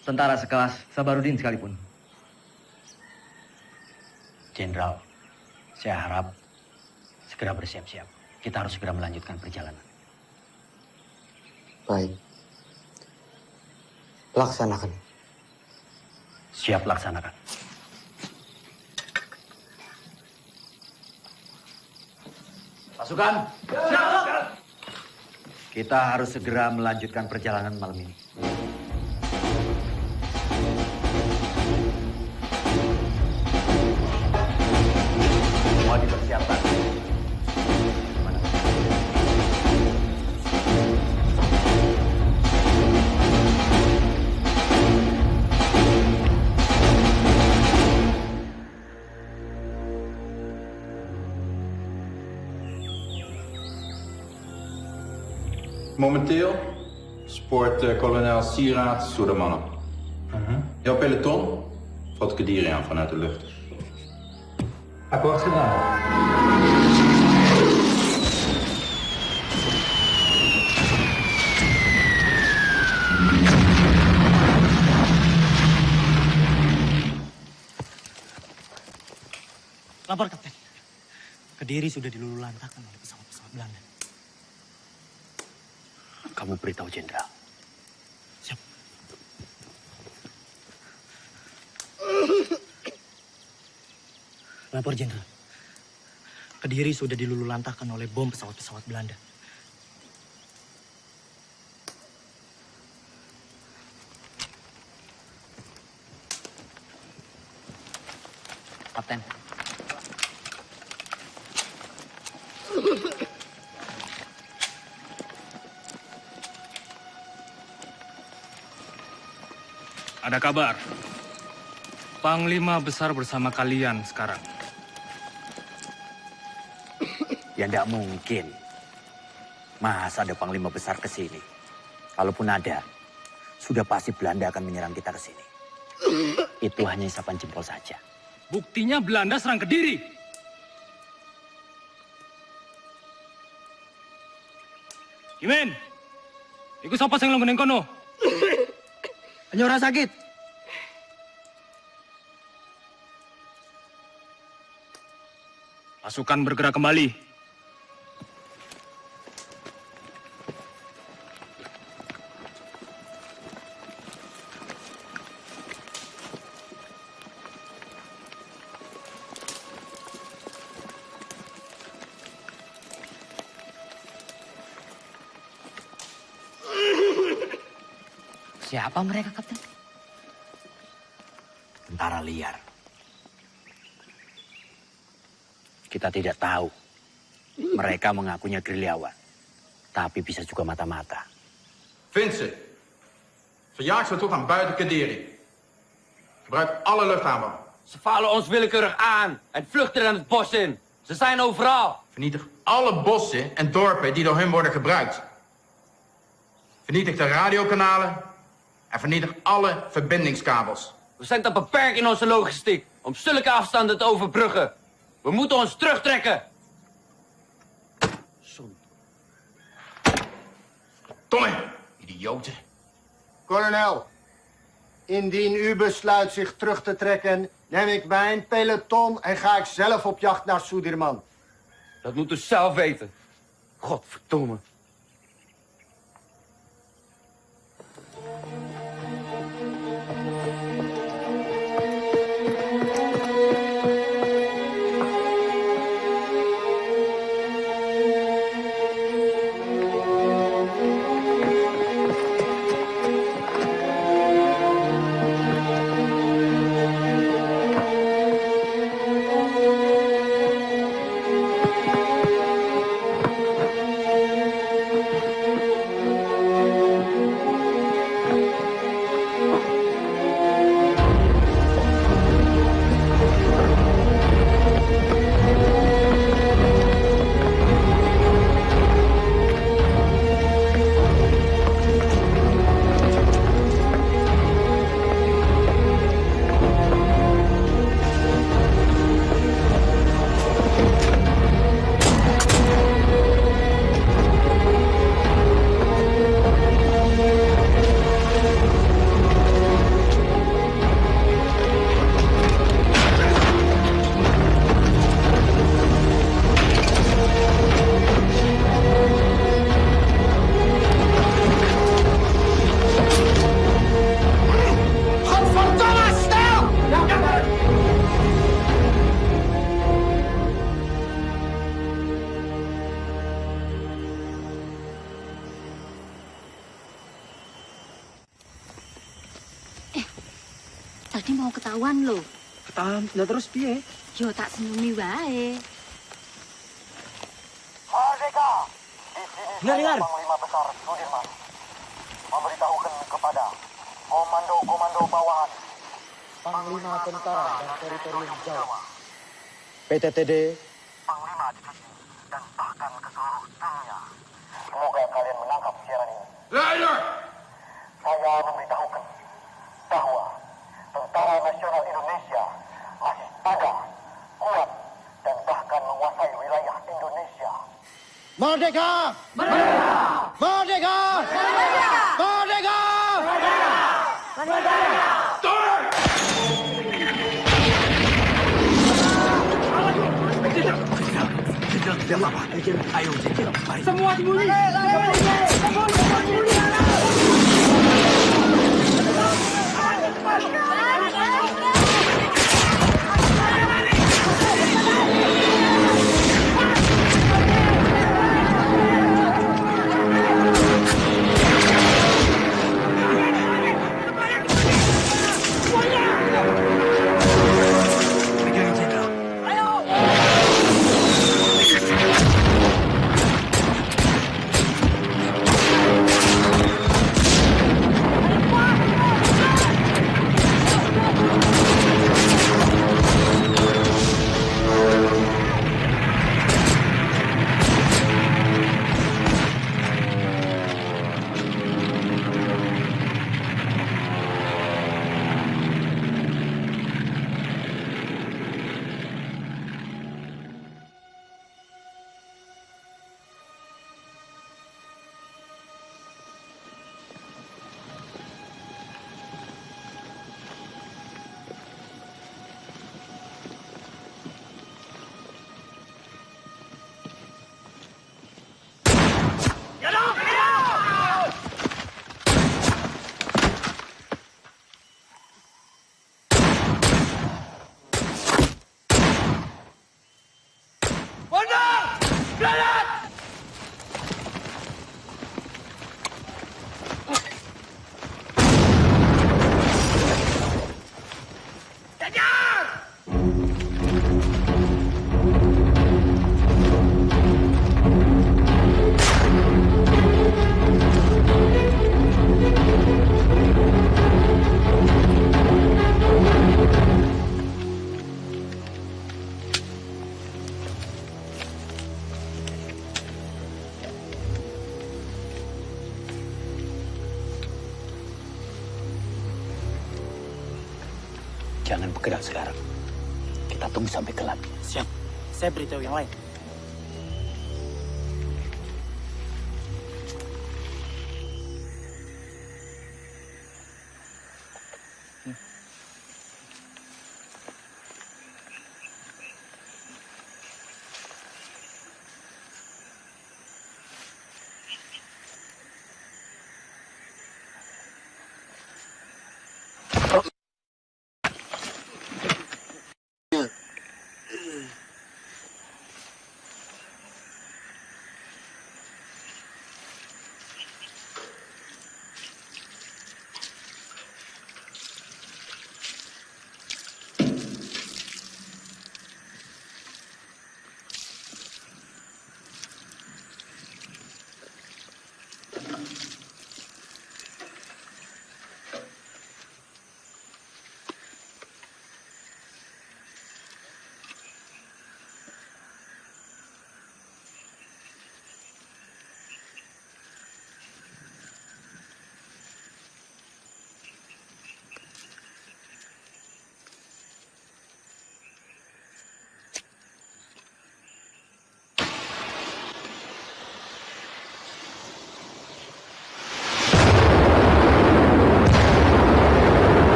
Speaker 35: tentara sekelas Sabarudin sekalipun.
Speaker 7: Jenderal, saya harap segera bersiap-siap. Kita harus segera melanjutkan perjalanan.
Speaker 5: Baik. Laksanakan.
Speaker 7: Siap laksanakan.
Speaker 35: Pasukan, kita harus segera melanjutkan perjalanan malam ini.
Speaker 21: Momenteel spoort eh, kolonel Sieraad door de mannen. Jouw peloton valt Kediri aan vanuit de lucht.
Speaker 36: Akkoord gedaan.
Speaker 37: Lapor, Kapten. Kediri sudah dilululantakkan oleh pesawat-pesawat Belanda.
Speaker 7: Kamu beritahu Jenderal.
Speaker 37: Lapor, Jenderal. Kediri sudah dilululantakkan oleh bom pesawat-pesawat Belanda.
Speaker 38: Kapten.
Speaker 30: Ada kabar. Panglima besar bersama kalian sekarang.
Speaker 35: Ya tidak mungkin. Masa ada panglima besar ke sini? Kalaupun ada, sudah pasti Belanda akan menyerang kita ke sini. Itu hanya isapan jempol saja.
Speaker 30: Buktinya Belanda serang Kediri. Kimen, ikut siapa yang lo kono?
Speaker 39: Hanya orang sakit.
Speaker 30: Pasukan bergerak kembali.
Speaker 27: Siapa mereka, Kapten?
Speaker 7: Tentara liar. Kita tidak tahu. Mereka mengakunya gerilyawan. Tapi bisa juga mata-mata.
Speaker 21: Ze. Verjaag ze tot aan buiten Kadiri. Gebruik alle luchthaven.
Speaker 10: Ze vallen ons willekeurig aan en vluchten dan het bos in. Ze zijn overal.
Speaker 21: Vernietig alle bossen en dorpen die door hun worden gebruikt. Vernietig de radiokanalen en vernietig alle verbindingskabels.
Speaker 10: We zijn te beperkt in onze logistiek om zulke afstanden te overbruggen. We moeten ons terugtrekken.
Speaker 21: Tomme, idioten.
Speaker 14: Kolonel, indien u besluit zich terug te trekken, neem ik mijn peloton en ga ik zelf op jacht naar Soedirman.
Speaker 10: Dat moet u zelf weten. Godverdomme,
Speaker 14: PTTD Panglima Saya
Speaker 40: beritahu yang lain.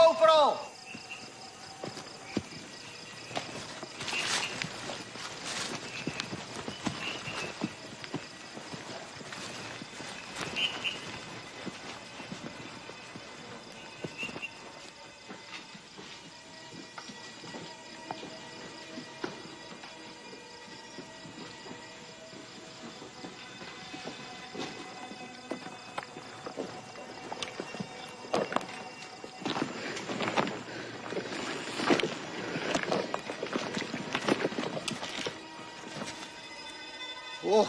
Speaker 14: GoPro.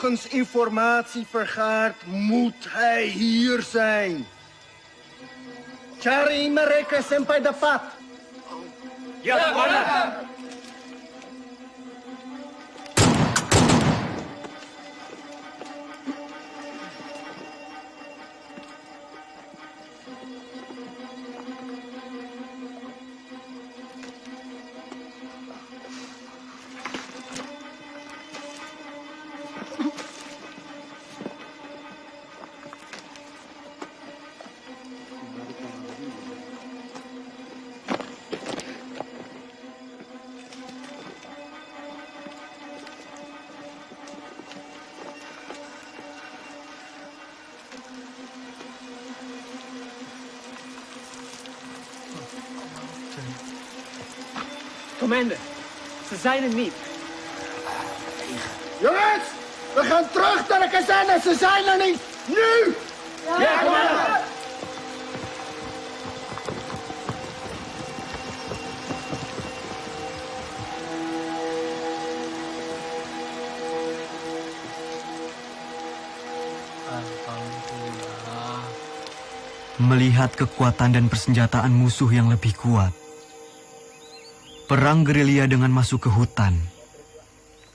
Speaker 14: Overal. Volgens informatie vergaard moet hij hier zijn. Cari mereka sampai dapat.
Speaker 27: Ya, Komandan.
Speaker 19: Zijn er niet.
Speaker 14: Jongens, we gaan terug naar de kazerne. Ze zijn er niet. Nu!
Speaker 19: Ja, commander.
Speaker 5: Melihat kekuatan dan persenjataan musuh yang lebih kuat, perang gerilya dengan masuk ke hutan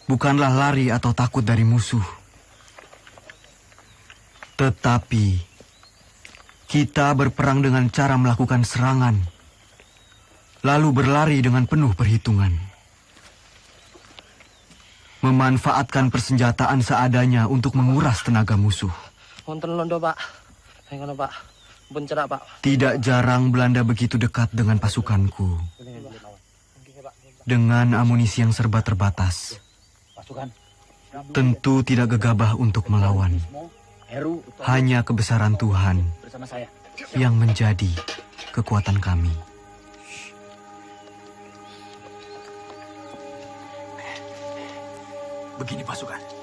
Speaker 5: bukanlah lari atau takut dari musuh, tetapi kita berperang dengan cara melakukan serangan, lalu berlari dengan penuh perhitungan, memanfaatkan persenjataan seadanya untuk menguras tenaga musuh.
Speaker 19: Londo, Pak. Pak. Pak.
Speaker 5: Tidak jarang Belanda begitu dekat dengan pasukanku. Dengan amunisi yang serba terbatas,
Speaker 7: Pasukan.
Speaker 5: tentu tidak gegabah untuk melawan. Hanya kebesaran Tuhan
Speaker 7: bersama saya.
Speaker 5: yang menjadi kekuatan kami.
Speaker 7: Begini pasukan.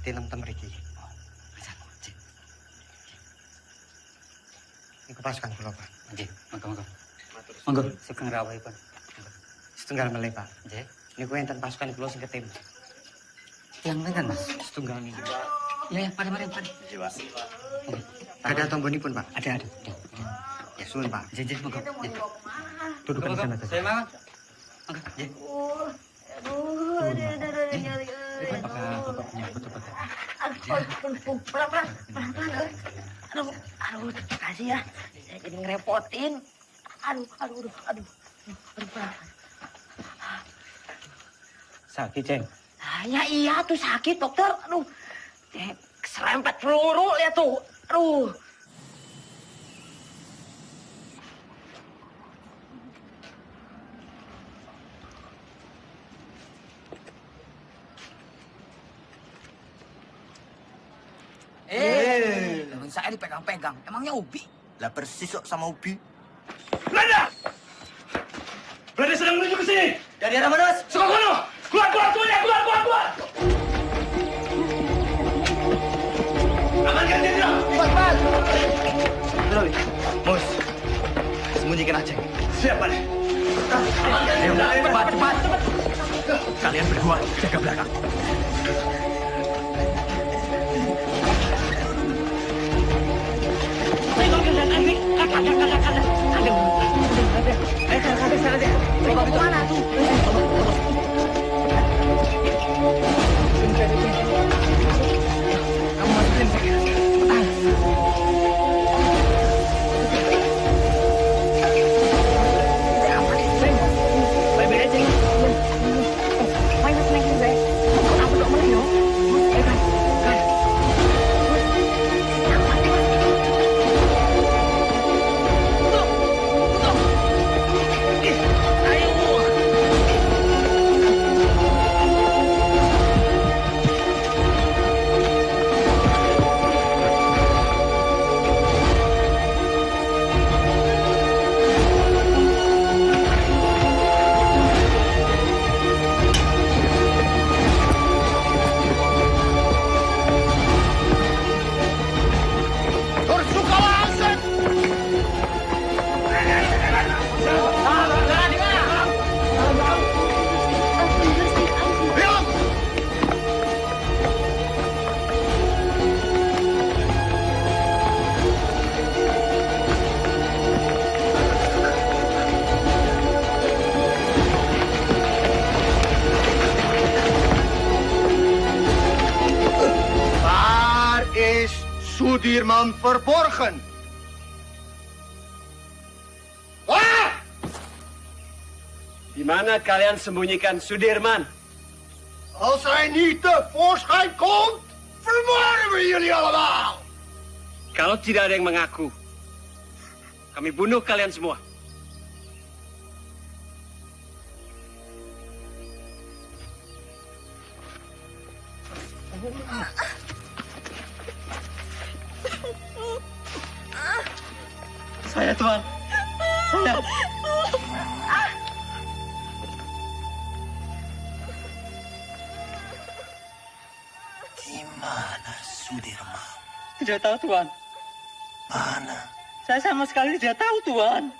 Speaker 27: Tintem mriki. Niku pasukan kula, Pak. Nggih, monggo-monggo. Monggo, sugeng rawuhipun. Setunggal melih, Pak. Nggih. Niku enten pasukan kula sing ketim. Yang ngenten, Mas? Setunggal niku. Ya, ya, mari, mari, mari. Nggih, Pak. Ada Pak? Ada, ada. ada. Ya, suwun, Pak. Nggih, nggih, monggo. Duduk di sana. Saya mau. Monggo, nggih.
Speaker 29: Aduh, aduh, aduh, aduh, nyari.
Speaker 27: Bapak menyambut cepat.
Speaker 29: Aduh, aduh, pelan, pelan, pelan, pelan. Aduh, aduh, terima kasih ya. Saya jadi ngerepotin. Aduh, aduh, aduh, aduh. Aduh, pelan.
Speaker 27: Sakit, Ceng.
Speaker 29: Ah, Ya iya tuh sakit dokter. Aduh, keserempet peluru lihat tuh. Aduh.
Speaker 41: Eh, temen saya dipegang-pegang. Emangnya Ubi? Lah persis kok sama Ubi.
Speaker 7: Belanda! Belanda sedang menuju ke sini!
Speaker 41: Dari arah mana, Mas?
Speaker 7: Sukokono! Keluar, keluar, semuanya! Keluar, keluar, keluar! Amankan jenderal!
Speaker 41: Cepat,
Speaker 7: Loh, Mus, sembunyikan Aceh. Siap, Pak. Cepat, cepat, cepat. Kalian berdua jaga belakang.
Speaker 29: Bawa ke mana
Speaker 14: Sudirman verborgen? Waar?
Speaker 19: Di mana kalian sembunyikan Sudirman?
Speaker 14: Als hij niet tevoorschijn komt, vermoorden we jullie allemaal!
Speaker 19: Kalau tidak ada yang mengaku, kami bunuh kalian semua.
Speaker 27: Tidak tahu, Tuan.
Speaker 41: Mana?
Speaker 27: Saya sama sekali tidak tahu, Tuan.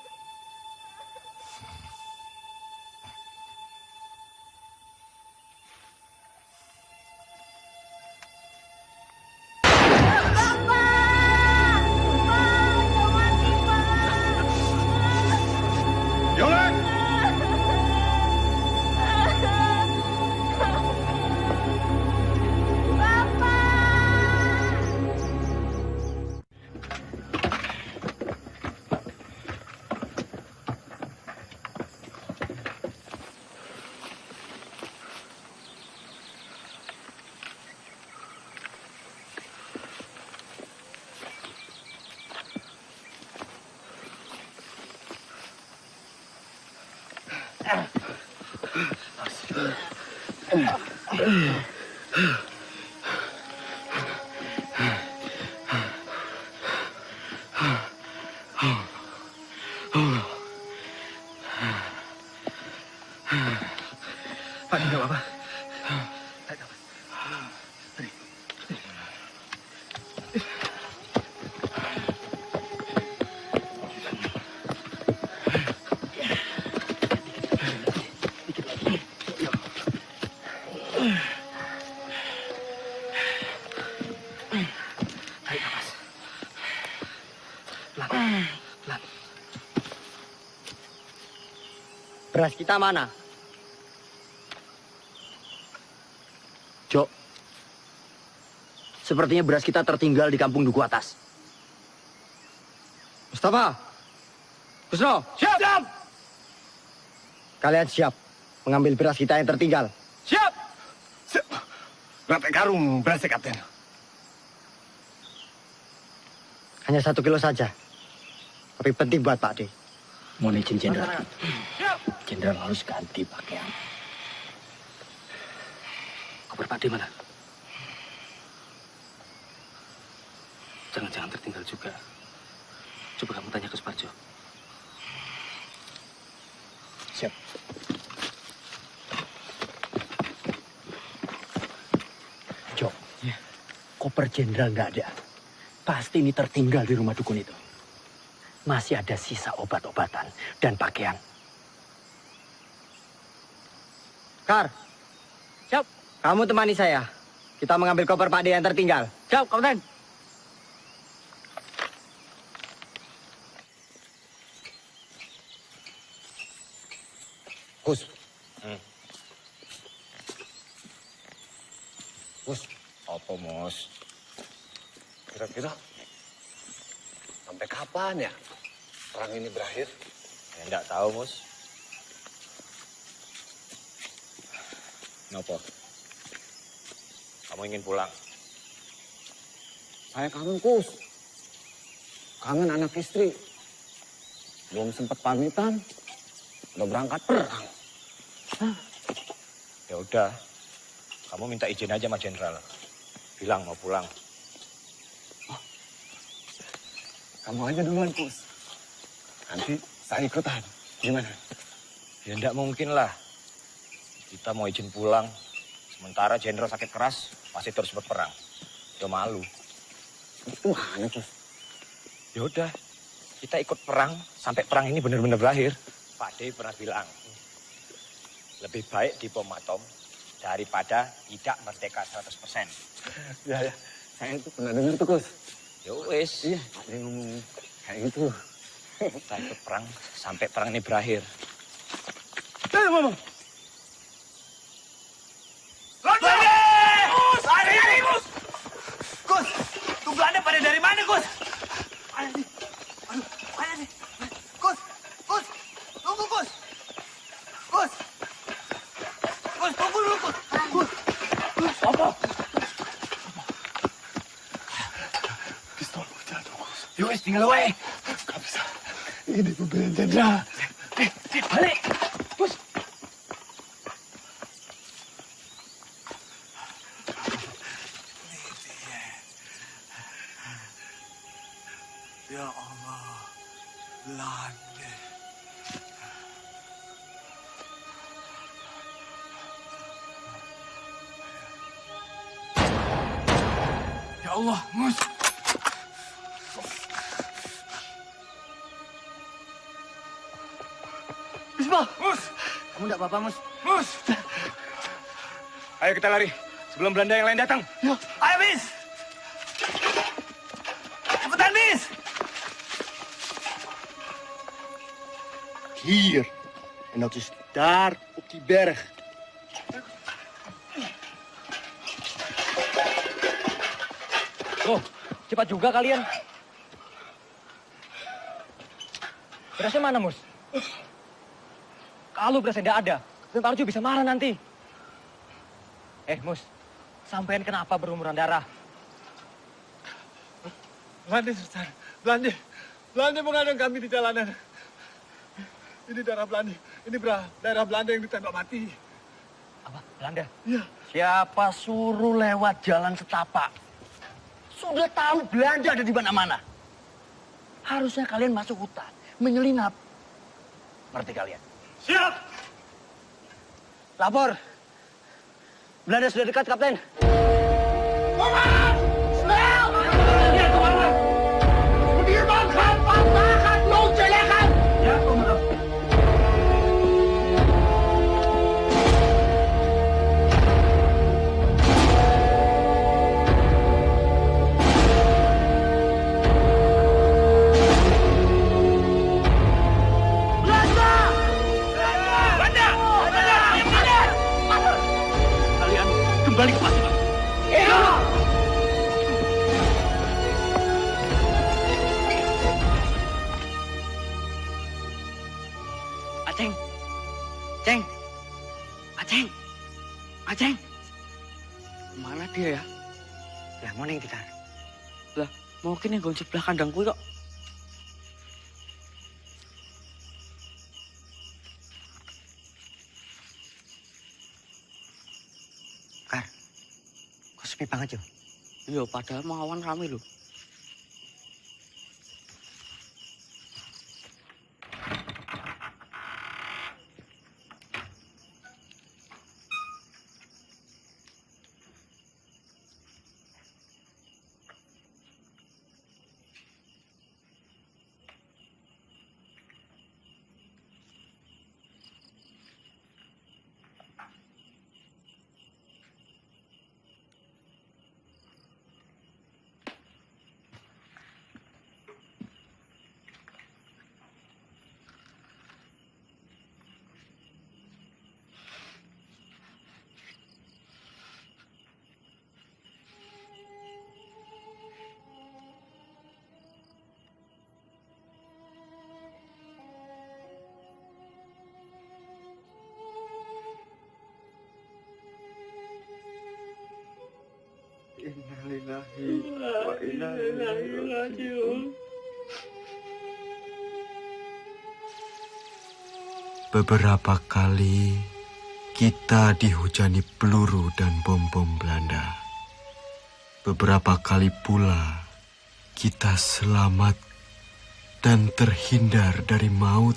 Speaker 24: Beras kita mana?
Speaker 7: Jok, sepertinya beras kita tertinggal di kampung Duku Atas.
Speaker 24: Mustafa! Kusno!
Speaker 35: Siap! Siap!
Speaker 24: Kalian siap mengambil beras kita yang tertinggal?
Speaker 35: Siap! Siap! Berapa karung beras Kapten?
Speaker 24: Hanya satu kilo saja. Tapi penting buat Pak D.
Speaker 7: Mohon izin Jenderal. Jenderal harus ganti pakaian. Koper mana?
Speaker 35: Jangan-jangan tertinggal juga. Coba kamu tanya ke Suparjo.
Speaker 7: Siap. Jok, koper jenderal nggak ada. Pasti ini tertinggal di rumah dukun itu. Masih ada sisa obat-obatan dan pakaian.
Speaker 24: Kar. Siap. Kamu temani saya. Kita mengambil koper Pak D yang tertinggal. Siap, Kapten.
Speaker 42: Gus. Gus, apa mus? Kira-kira sampai kapan ya perang ini berakhir?
Speaker 25: Ya, enggak tahu, Mus. Kenapa? Kamu ingin pulang?
Speaker 42: Saya kangen Kus. Kangen anak istri. Belum sempat pamitan. Udah berangkat perang.
Speaker 25: Ya udah, kamu minta izin aja sama jenderal. Bilang mau pulang.
Speaker 42: Kamu aja duluan, Kus. Nanti saya ikutan. Gimana?
Speaker 25: Ya enggak mungkin lah. Kita mau izin pulang, sementara jenderal sakit keras, pasti terus berperang. Ya malu.
Speaker 42: Gimana, Kus?
Speaker 25: Ya udah, kita ikut perang sampai perang ini benar-benar berakhir. Pak D pernah bilang, lebih baik di bom atom daripada tidak merdeka 100%.
Speaker 42: Ya, ya. Saya itu pernah dengar tuh, Kus.
Speaker 25: Ya wis.
Speaker 42: Iya, ada yang ngomong kayak gitu.
Speaker 25: Kita ikut perang sampai perang ini berakhir.
Speaker 35: Eh, Mama.
Speaker 30: Gus! Lari, lari, Gus! Gus, Belanda pada dari mana, Gus? Mana sih? Aduh, mana sih? Gus, Gus, tunggu, Gus! Gus! Gus, tunggu dulu, Gus! Gus! Gus, apa?
Speaker 42: Pistol jatuh, Gus.
Speaker 30: Wes, tinggal wae.
Speaker 42: Gak bisa. Ini pembelian jenderal.
Speaker 35: Apa-apa, Mus?
Speaker 30: Mus!
Speaker 35: Ayo kita lari sebelum Belanda yang lain datang.
Speaker 30: Ayo, Mis! Cepetan, Mis!
Speaker 35: Hier. En dat is daar op die berg.
Speaker 24: Oh, cepat juga kalian. Berasnya mana, Mus? Kalau berasnya tidak ada, Tentara Arjo bisa marah nanti. Eh, Mus, sampean kenapa berumuran darah?
Speaker 42: Belanda, Sultan. Belanda. Belanda mengadang kami di jalanan. Ini darah Belanda. Ini bra, daerah Belanda yang ditembak mati.
Speaker 24: Apa? Belanda?
Speaker 42: Iya.
Speaker 7: Siapa suruh lewat jalan setapak? Sudah tahu Belanda ada di mana-mana. Harusnya kalian masuk hutan, menyelinap. Ngerti kalian?
Speaker 30: Siap!
Speaker 24: Lapor. Belanda sudah dekat, Kapten.
Speaker 30: Komandan!
Speaker 43: Aceng. Mana dia ya? Lah mau neng tikar. Lah mungkin yang gonjek sebelah kandang kuwi kok. Kar. Kok sepi banget yo? Iya, padahal mau awan rame lho.
Speaker 44: Innalillahi wa inna ilaihi raji'un.
Speaker 45: Beberapa kali kita dihujani peluru dan bom-bom Belanda. Beberapa kali pula kita selamat dan terhindar dari maut.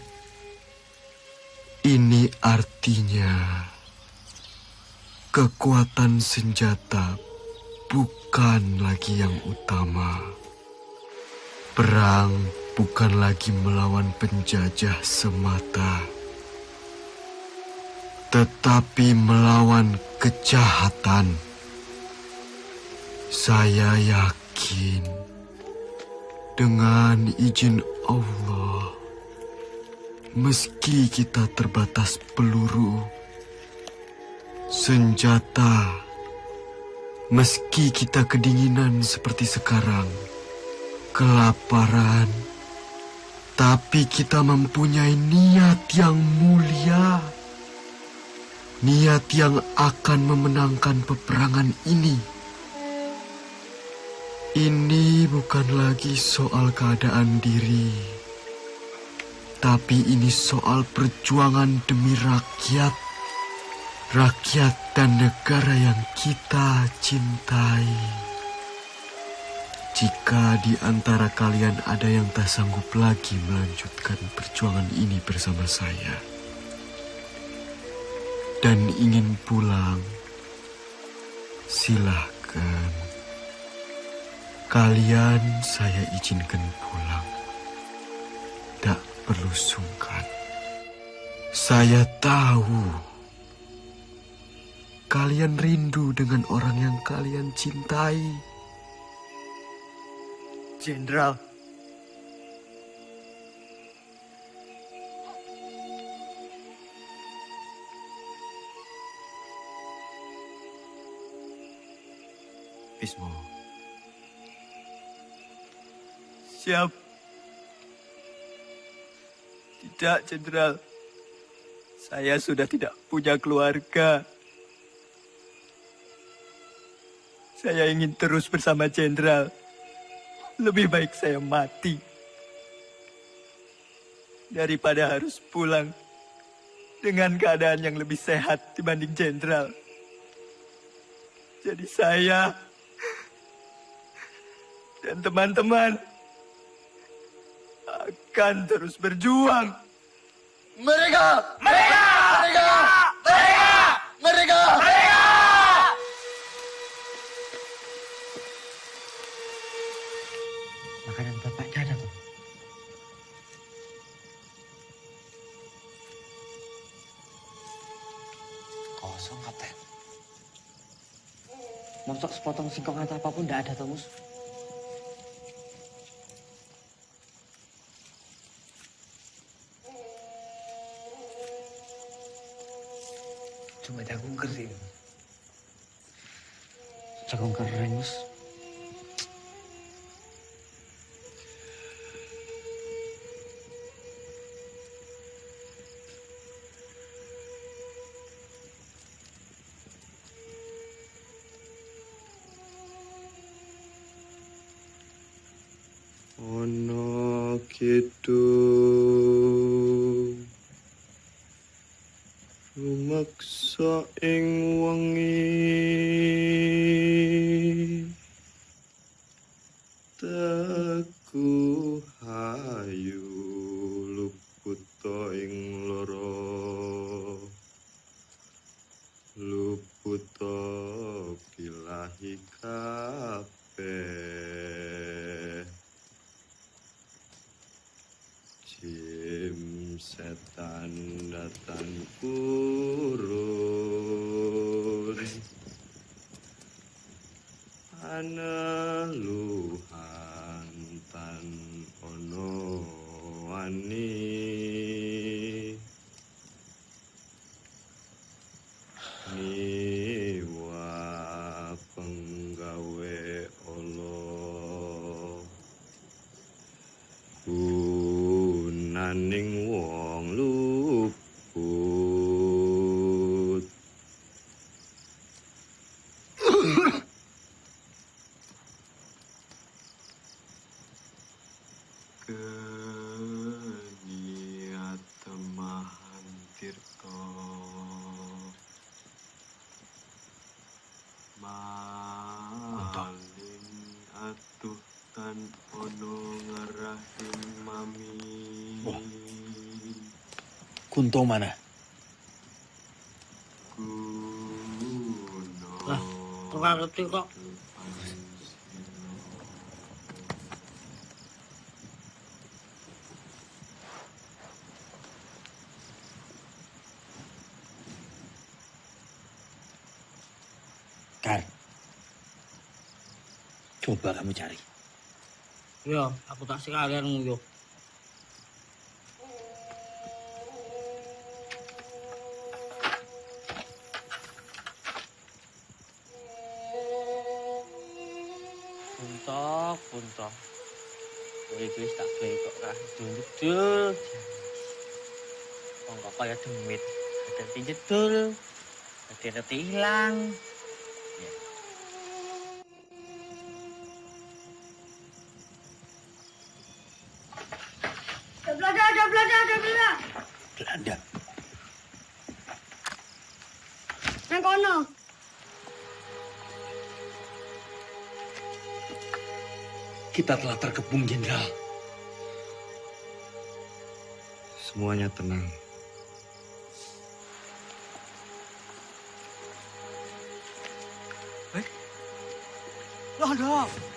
Speaker 45: Ini artinya kekuatan senjata bukan lagi yang utama. Perang bukan lagi melawan penjajah semata, tetapi melawan kejahatan. Saya yakin dengan izin Allah, meski kita terbatas peluru, senjata, meski kita kedinginan seperti sekarang, kelaparan, tapi kita mempunyai niat yang mulia. Niat yang akan memenangkan peperangan ini. Ini bukan lagi soal keadaan diri, tapi ini soal perjuangan demi rakyat, rakyat dan negara yang kita cintai. Jika di antara kalian ada yang tak sanggup lagi melanjutkan perjuangan ini bersama saya dan ingin pulang, silahkan. Kalian saya izinkan pulang. Tak perlu sungkan. Saya tahu kalian rindu dengan orang yang kalian cintai.
Speaker 46: Jenderal.
Speaker 45: Bismo.
Speaker 46: Siap. Tidak, Jenderal. Saya sudah tidak punya keluarga. Saya ingin terus bersama Jenderal. Lebih baik saya mati. Daripada harus pulang dengan keadaan yang lebih sehat dibanding Jenderal. Jadi saya dan teman-teman akan terus berjuang.
Speaker 44: Mereka! Mereka! Mereka! Mereka!
Speaker 43: Mosok sepotong singkong atau apa pun tidak ada tuh mus. Cuma aku ngerti. Jagung kering.
Speaker 7: Kunto mana?
Speaker 19: Lah, ora ngerti kok.
Speaker 7: Kar. Coba kamu cari.
Speaker 19: Ya, aku tak sekalian nguyuh. Dadi jedul. Dadi reti ilang.
Speaker 29: Ada Belanda, ada Belanda, ada Belanda.
Speaker 7: Belanda.
Speaker 29: Nang kono.
Speaker 7: Kita telah terkepung, Jenderal.
Speaker 5: Semuanya tenang.
Speaker 47: 大
Speaker 30: 人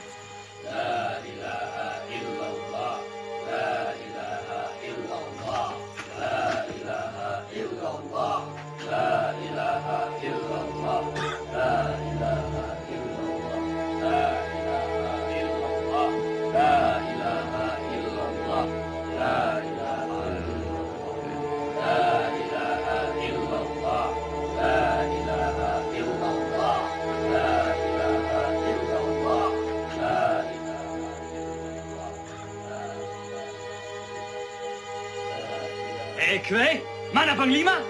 Speaker 30: Kue, mana Panglima?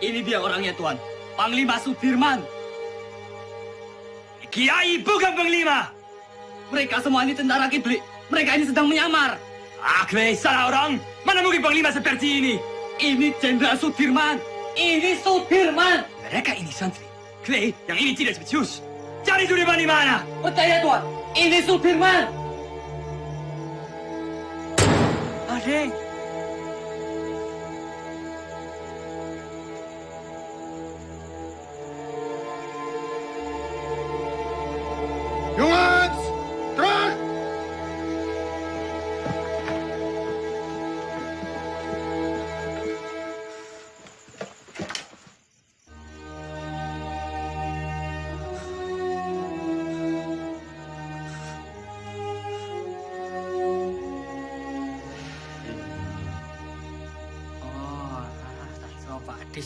Speaker 30: Ini dia orangnya, Tuan. Panglima Sudirman. Kiai bukan Panglima. Mereka semua ini tentara kibli. Mereka ini sedang menyamar. Ah, Kue, salah orang. Mana mungkin Panglima seperti ini? Ini Jenderal Sudirman. Ini Sudirman. Mereka ini santri. Kue, yang ini tidak spesius. Cari Sudirman di mana? Percaya, Tuan. Ini Sudirman.
Speaker 14: Adik.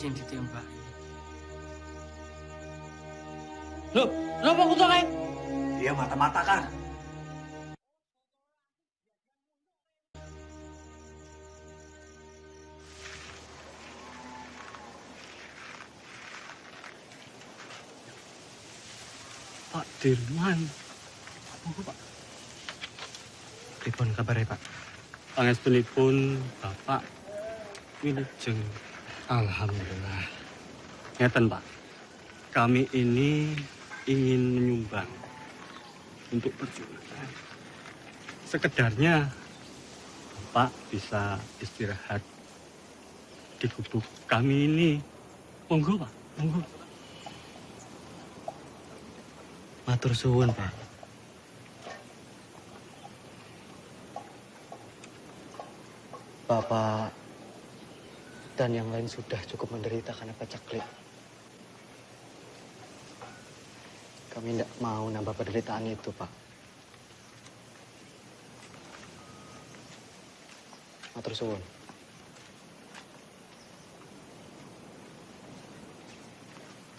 Speaker 19: Yang ditembak. Loh, kenapa kutu kayak?
Speaker 7: Dia mata-mata kan.
Speaker 48: Pak Dirman. Apa Pak?
Speaker 5: Pripun kabarnya Pak?
Speaker 48: Pangestunipun Bapak Wilujeng. Alhamdulillah. Ngeten Pak, kami ini ingin menyumbang untuk perjuangan. Sekedarnya Bapak bisa istirahat di gubuk kami ini. Monggo Pak, monggo.
Speaker 5: Matur suwun Pak. Bapak dan yang lain sudah cukup menderita karena pacaklik. Kami tidak mau nambah penderitaan itu, Pak. Matur suwun.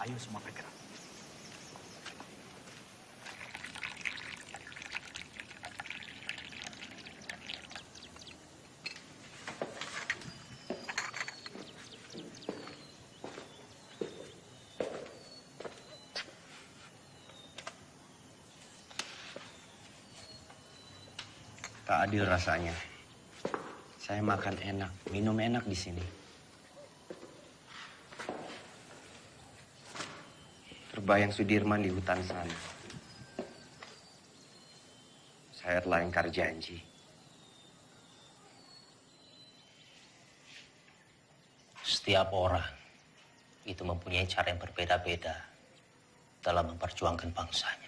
Speaker 7: Ayo semua bergerak.
Speaker 49: Adil rasanya. Saya makan enak, minum enak di sini. Terbayang Sudirman di hutan sana. Saya telah ingkar janji.
Speaker 18: Setiap orang itu mempunyai cara yang berbeda-beda dalam memperjuangkan bangsanya.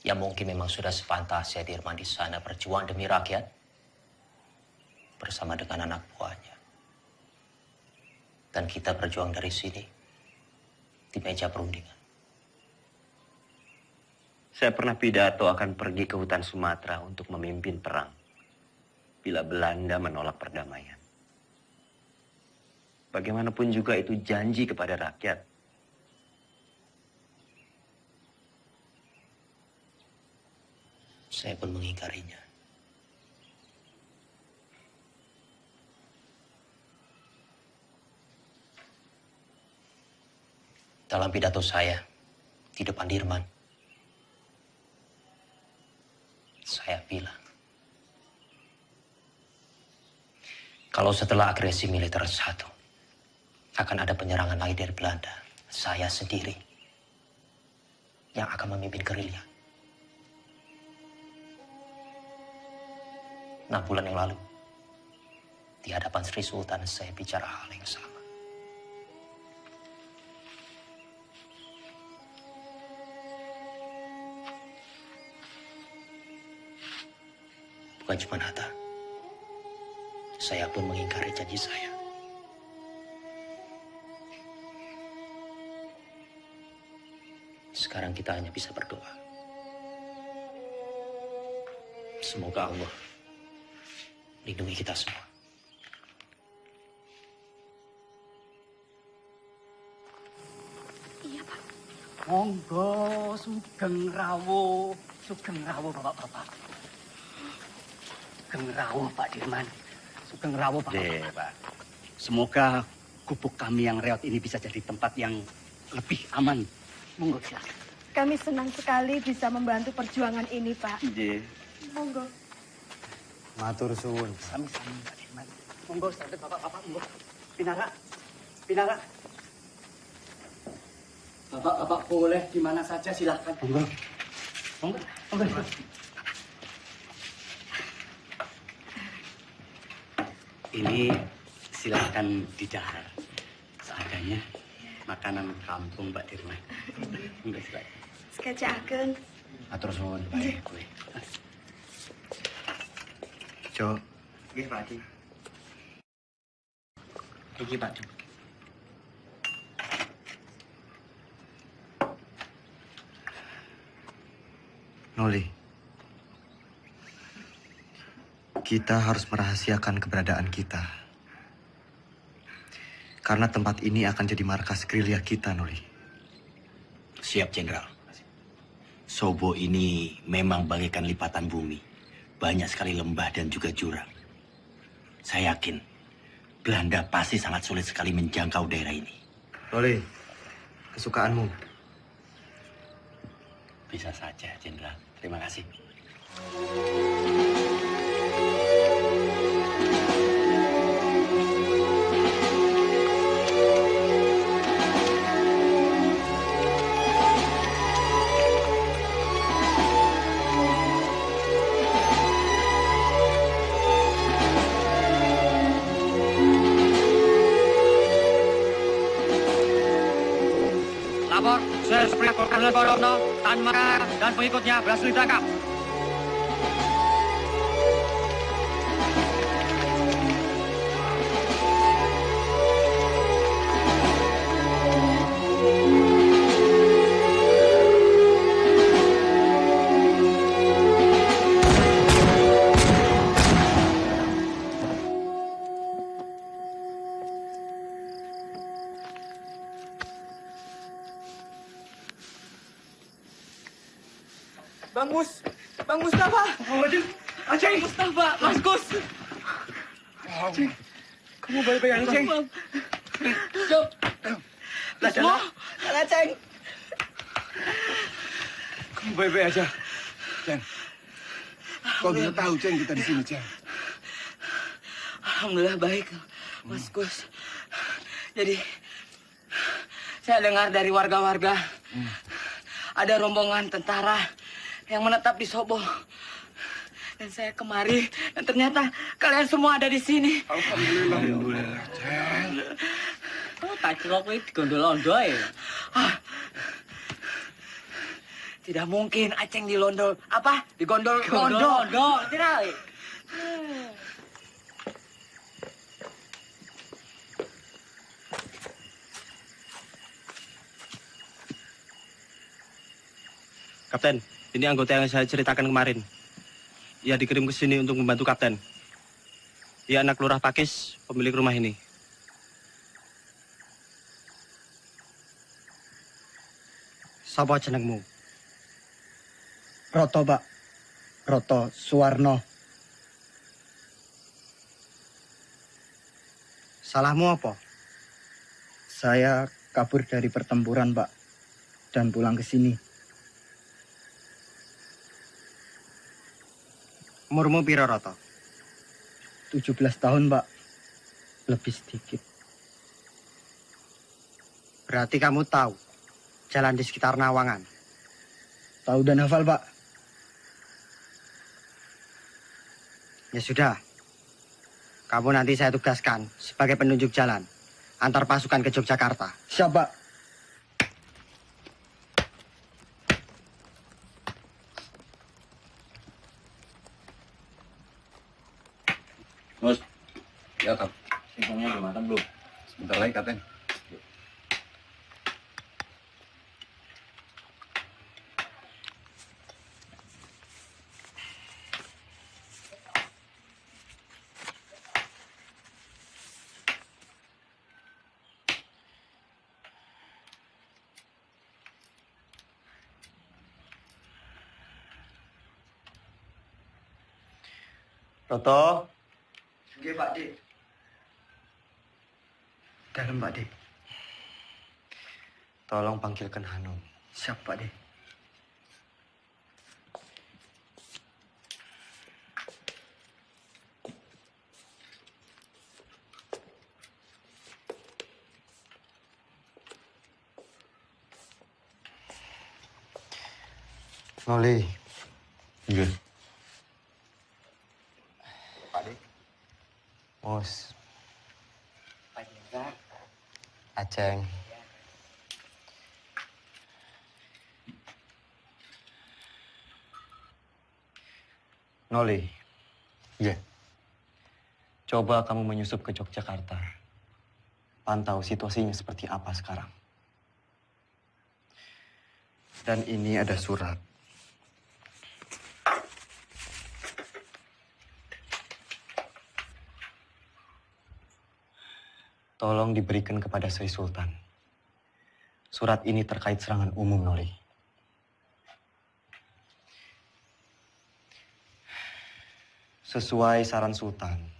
Speaker 18: Ya mungkin memang sudah sepantasnya Dirman di sana berjuang demi rakyat bersama dengan anak buahnya. Dan kita berjuang dari sini di meja perundingan.
Speaker 49: Saya pernah pidato akan pergi ke hutan Sumatera untuk memimpin perang. Bila Belanda menolak perdamaian. Bagaimanapun juga itu janji kepada rakyat.
Speaker 18: Saya pun mengingkarinya. Dalam pidato saya di depan Dirman, saya bilang, kalau setelah agresi militer satu, akan ada penyerangan lagi dari Belanda, saya sendiri yang akan memimpin gerilya. Enam bulan yang lalu, di hadapan Sri Sultan saya bicara hal yang sama. Bukan cuma Hatta, saya pun mengingkari janji saya. Sekarang kita hanya bisa berdoa. Semoga Allah lindungi kita semua.
Speaker 50: Iya, Pak.
Speaker 5: Monggo, sugeng rawo, sugeng rawo bapak-bapak. Sugeng rawo Pak Dirman, sugeng rawo Pak.
Speaker 49: Deh, Pak.
Speaker 5: Semoga gubuk kami yang reot ini bisa jadi tempat yang lebih aman. Monggo silakan.
Speaker 29: Kami senang sekali bisa membantu perjuangan ini, Pak.
Speaker 49: Nggih.
Speaker 29: Monggo.
Speaker 49: Matur suwun.
Speaker 5: Sami-sami Pak Dirman. Monggo, sampai bapak-bapak, monggo. Pinara, Pinara. Bapak-bapak boleh di mana saja silakan. Monggo. Monggo, monggo. Ini silakan didahar. Seadanya makanan kampung Mbak Dirman. Monggo silakan.
Speaker 29: Sekejapkan.
Speaker 49: Matur suwun, Pak. Kue. Nggih, Pak Haji.
Speaker 5: Iki Pak Du.
Speaker 49: Noli. Kita harus merahasiakan keberadaan kita.
Speaker 5: Karena tempat ini akan jadi markas gerilya kita, Noli.
Speaker 7: Siap, Jenderal. Sobo ini memang bagaikan lipatan bumi. Banyak sekali lembah dan juga jurang. Saya yakin Belanda pasti sangat sulit sekali menjangkau daerah ini.
Speaker 5: Noli, kesukaanmu.
Speaker 7: Bisa saja, Jenderal. Terima kasih.
Speaker 19: Kolonel Borono, Tan Makar, dan pengikutnya berhasil ditangkap.
Speaker 51: Tahu, Ceng, kita di sini, Ceng.
Speaker 52: Alhamdulillah baik, Mas Gus. Jadi, saya dengar dari warga-warga ada rombongan tentara yang menetap di Sobo. Dan saya kemari, dan ternyata kalian semua ada di sini.
Speaker 51: Alhamdulillah. Alhamdulillah, Ceng.
Speaker 52: Oh, tak celok ini digondol londo ya? Ah, tidak mungkin Aceng di Londo. Apa? Digondol
Speaker 19: Gondol
Speaker 52: londo.
Speaker 19: londo.
Speaker 52: Tidak.
Speaker 48: Kapten, ini anggota yang saya ceritakan kemarin. Ia dikirim ke sini untuk membantu Kapten. Ia anak lurah Pakis, pemilik rumah ini. Sapa jenengmu?
Speaker 24: Roto, Pak. Roto Suwarno.
Speaker 48: Salahmu apa?
Speaker 24: Saya kabur dari pertempuran, Pak. Dan pulang ke sini.
Speaker 48: Umurmu piro, Roto?
Speaker 24: 17 tahun, Pak. Lebih sedikit.
Speaker 48: Berarti kamu tahu jalan di sekitar Nawangan.
Speaker 24: Tahu dan hafal, Pak.
Speaker 48: Ya sudah. Kamu nanti saya tugaskan sebagai penunjuk jalan antar pasukan ke Yogyakarta.
Speaker 24: Siap, Pak.
Speaker 48: Roto,
Speaker 24: Oke, Pak D. Dalam, Pak D.
Speaker 48: tolong panggilkan Hanum.
Speaker 24: Siap, Pak D.
Speaker 5: Noli.
Speaker 53: Iya.
Speaker 5: Pak De. Mus.
Speaker 52: Pak Jenderal.
Speaker 5: Aceng. Noli.
Speaker 53: Iya.
Speaker 5: Coba kamu menyusup ke Yogyakarta. Pantau situasinya seperti apa sekarang. Dan ini ada surat. Tolong diberikan kepada Sri Sultan. Surat ini terkait serangan umum, Noli. Sesuai saran Sultan,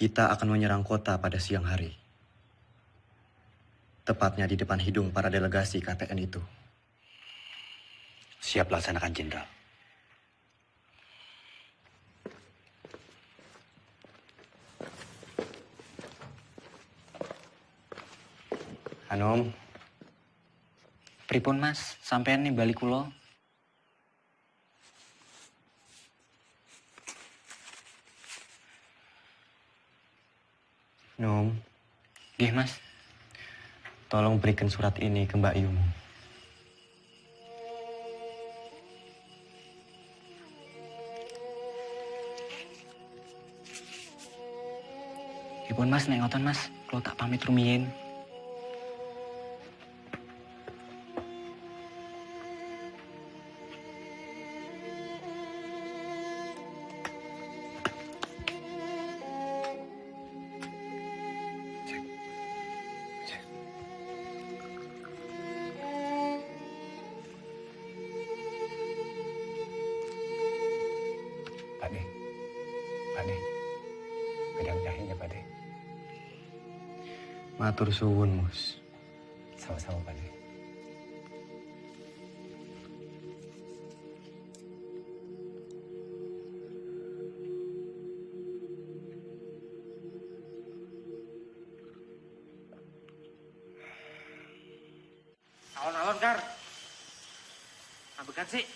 Speaker 5: kita akan menyerang kota pada siang hari. Tepatnya di depan hidung para delegasi KTN itu.
Speaker 7: Siap laksanakan, Jenderal.
Speaker 5: Anom,
Speaker 52: Pripun mas, sampean nih balik kulo.
Speaker 5: Nom,
Speaker 52: Gih mas,
Speaker 5: tolong berikan surat ini ke Mbak Yung.
Speaker 52: Pripun mas, nek ngoten mas, kulo tak pamit rumiyin.
Speaker 5: Matur suwun, Mus.
Speaker 54: Sama-sama, Pak De.
Speaker 1: Alon-alon, Kar. Ambekan sih.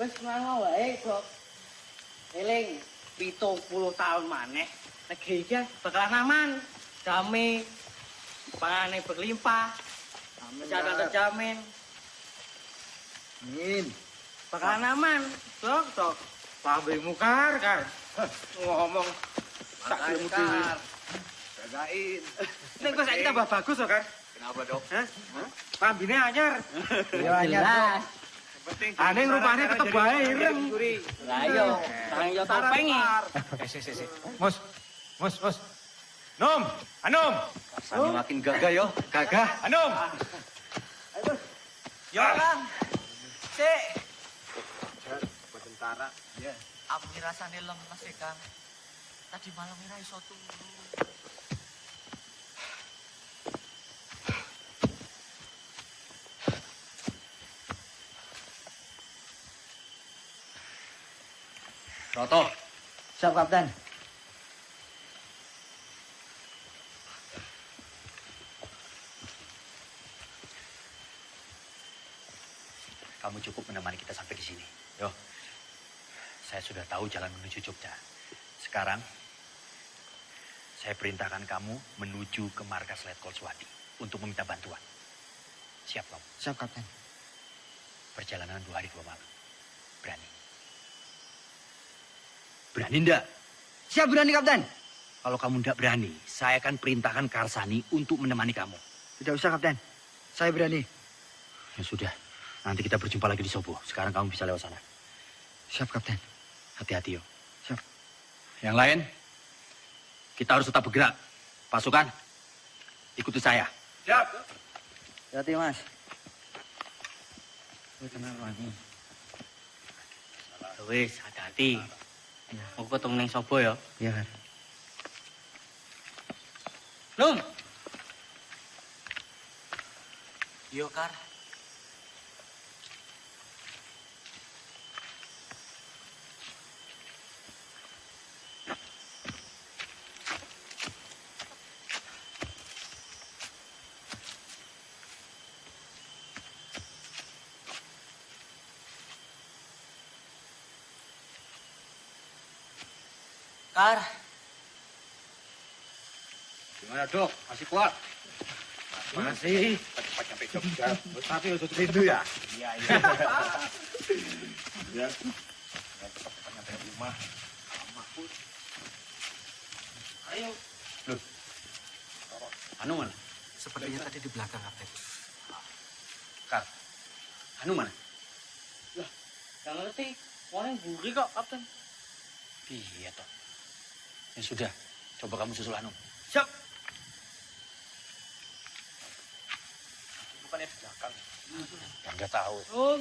Speaker 19: Wes ngono wae. Eling 70 tahun maneh negeri iki bakalan aman. Damai, panganan berlimpah, kesehatan terjamin.
Speaker 55: Amin.
Speaker 19: Bakalan aman, Dok, Dok.
Speaker 1: Pabrik mukar, Kar. Ngomong tak ilmu.
Speaker 55: Jagain.
Speaker 1: Nek kok saiki tambah bagus Kar.
Speaker 55: Kenapa, Dok?
Speaker 1: Hah? Pambine anyar.
Speaker 55: Iya, anyar.
Speaker 1: Aneh rupanya tetep bae ireng.
Speaker 19: Lah iya, sarang yo topengi.
Speaker 54: Eh, si, si, si. Mus, mus, mus. Nom, Anom.
Speaker 55: Rasanya makin gagah yo.
Speaker 54: Gagah, Anom.
Speaker 1: Yo, Kang. Sik.
Speaker 55: Tentara. Ya.
Speaker 1: Aku rasane lemes sih, Kang. Tadi malam ora iso turu.
Speaker 55: Roto.
Speaker 24: Siap, Kapten.
Speaker 7: Kamu cukup menemani kita sampai di sini. Yo, saya sudah tahu jalan menuju Jogja. Sekarang, saya perintahkan kamu menuju ke markas Letkol Swati untuk meminta bantuan. Siap kamu?
Speaker 24: Siap, Kapten.
Speaker 7: Perjalanan dua hari dua malam. Berani? Berani ndak?
Speaker 24: Siap berani, Kapten.
Speaker 7: Kalau kamu ndak berani, saya akan perintahkan Karsani untuk menemani kamu.
Speaker 24: Tidak usah, Kapten. Saya berani.
Speaker 7: Ya sudah, nanti kita berjumpa lagi di Sobo. Sekarang kamu bisa lewat sana.
Speaker 24: Siap, Kapten.
Speaker 7: Hati-hati yo.
Speaker 24: Siap.
Speaker 7: Yang lain, kita harus tetap bergerak. Pasukan, ikuti saya.
Speaker 1: Siap.
Speaker 24: Hati, Mas.
Speaker 52: Kenal wangi. Wis, hati-hati. Aku ketemu neng Sobo ya.
Speaker 24: Iya, kan.
Speaker 1: Num. Yo, Kar. Kar,
Speaker 54: Gimana, Dok? Masih kuat?
Speaker 1: Masih.
Speaker 54: Cepat nyampe Jogja.
Speaker 1: Tapi udah rindu ya?
Speaker 54: Iya, iya. Ya. Cepat nyampe rumah.
Speaker 1: Ayo.
Speaker 7: Loh, Anu mana?
Speaker 24: Sepertinya tadi di belakang, Kapten.
Speaker 7: Kak, Anu mana?
Speaker 19: Lah, gak ngerti. Orang buri kok, Kapten.
Speaker 7: Iya toh. Ya sudah, coba kamu susul Anu.
Speaker 25: Siap. Bukannya di belakang. Ya nggak tahu.
Speaker 19: Om.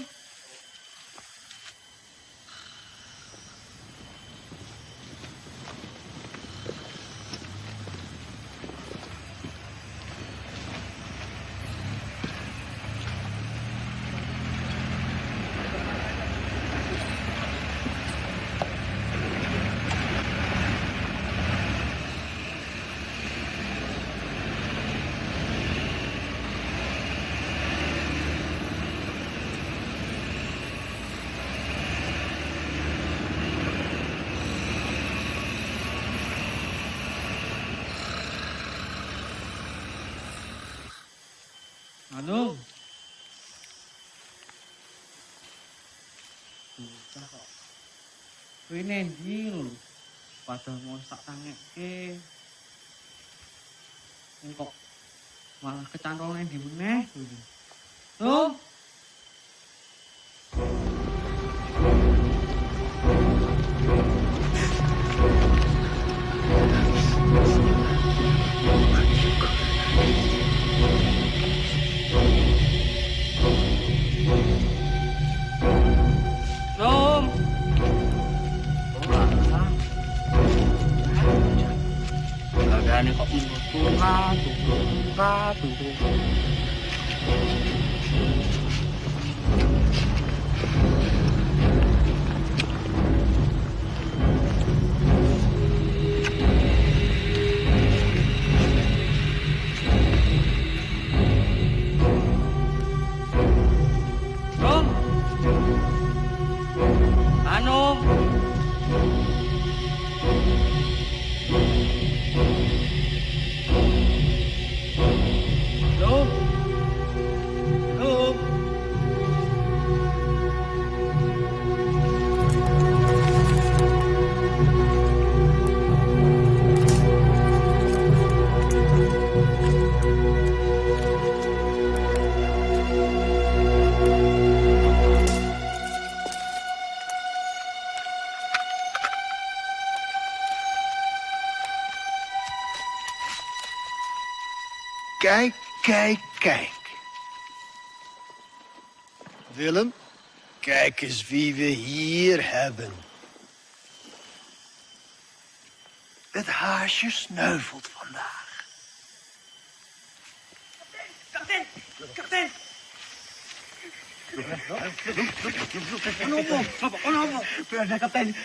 Speaker 19: Lho. Padahal mau tak tangekke. Kok malah kecantol nendi meneh. Tuh.
Speaker 14: Kijk, kijk, kijk. Willem, kijk eens wie we hier hebben. Het haasje sneuvelt vandaag.
Speaker 44: Kapten! Kapten!
Speaker 14: Ano mo? Ano mo?
Speaker 44: Pwede, Kapten.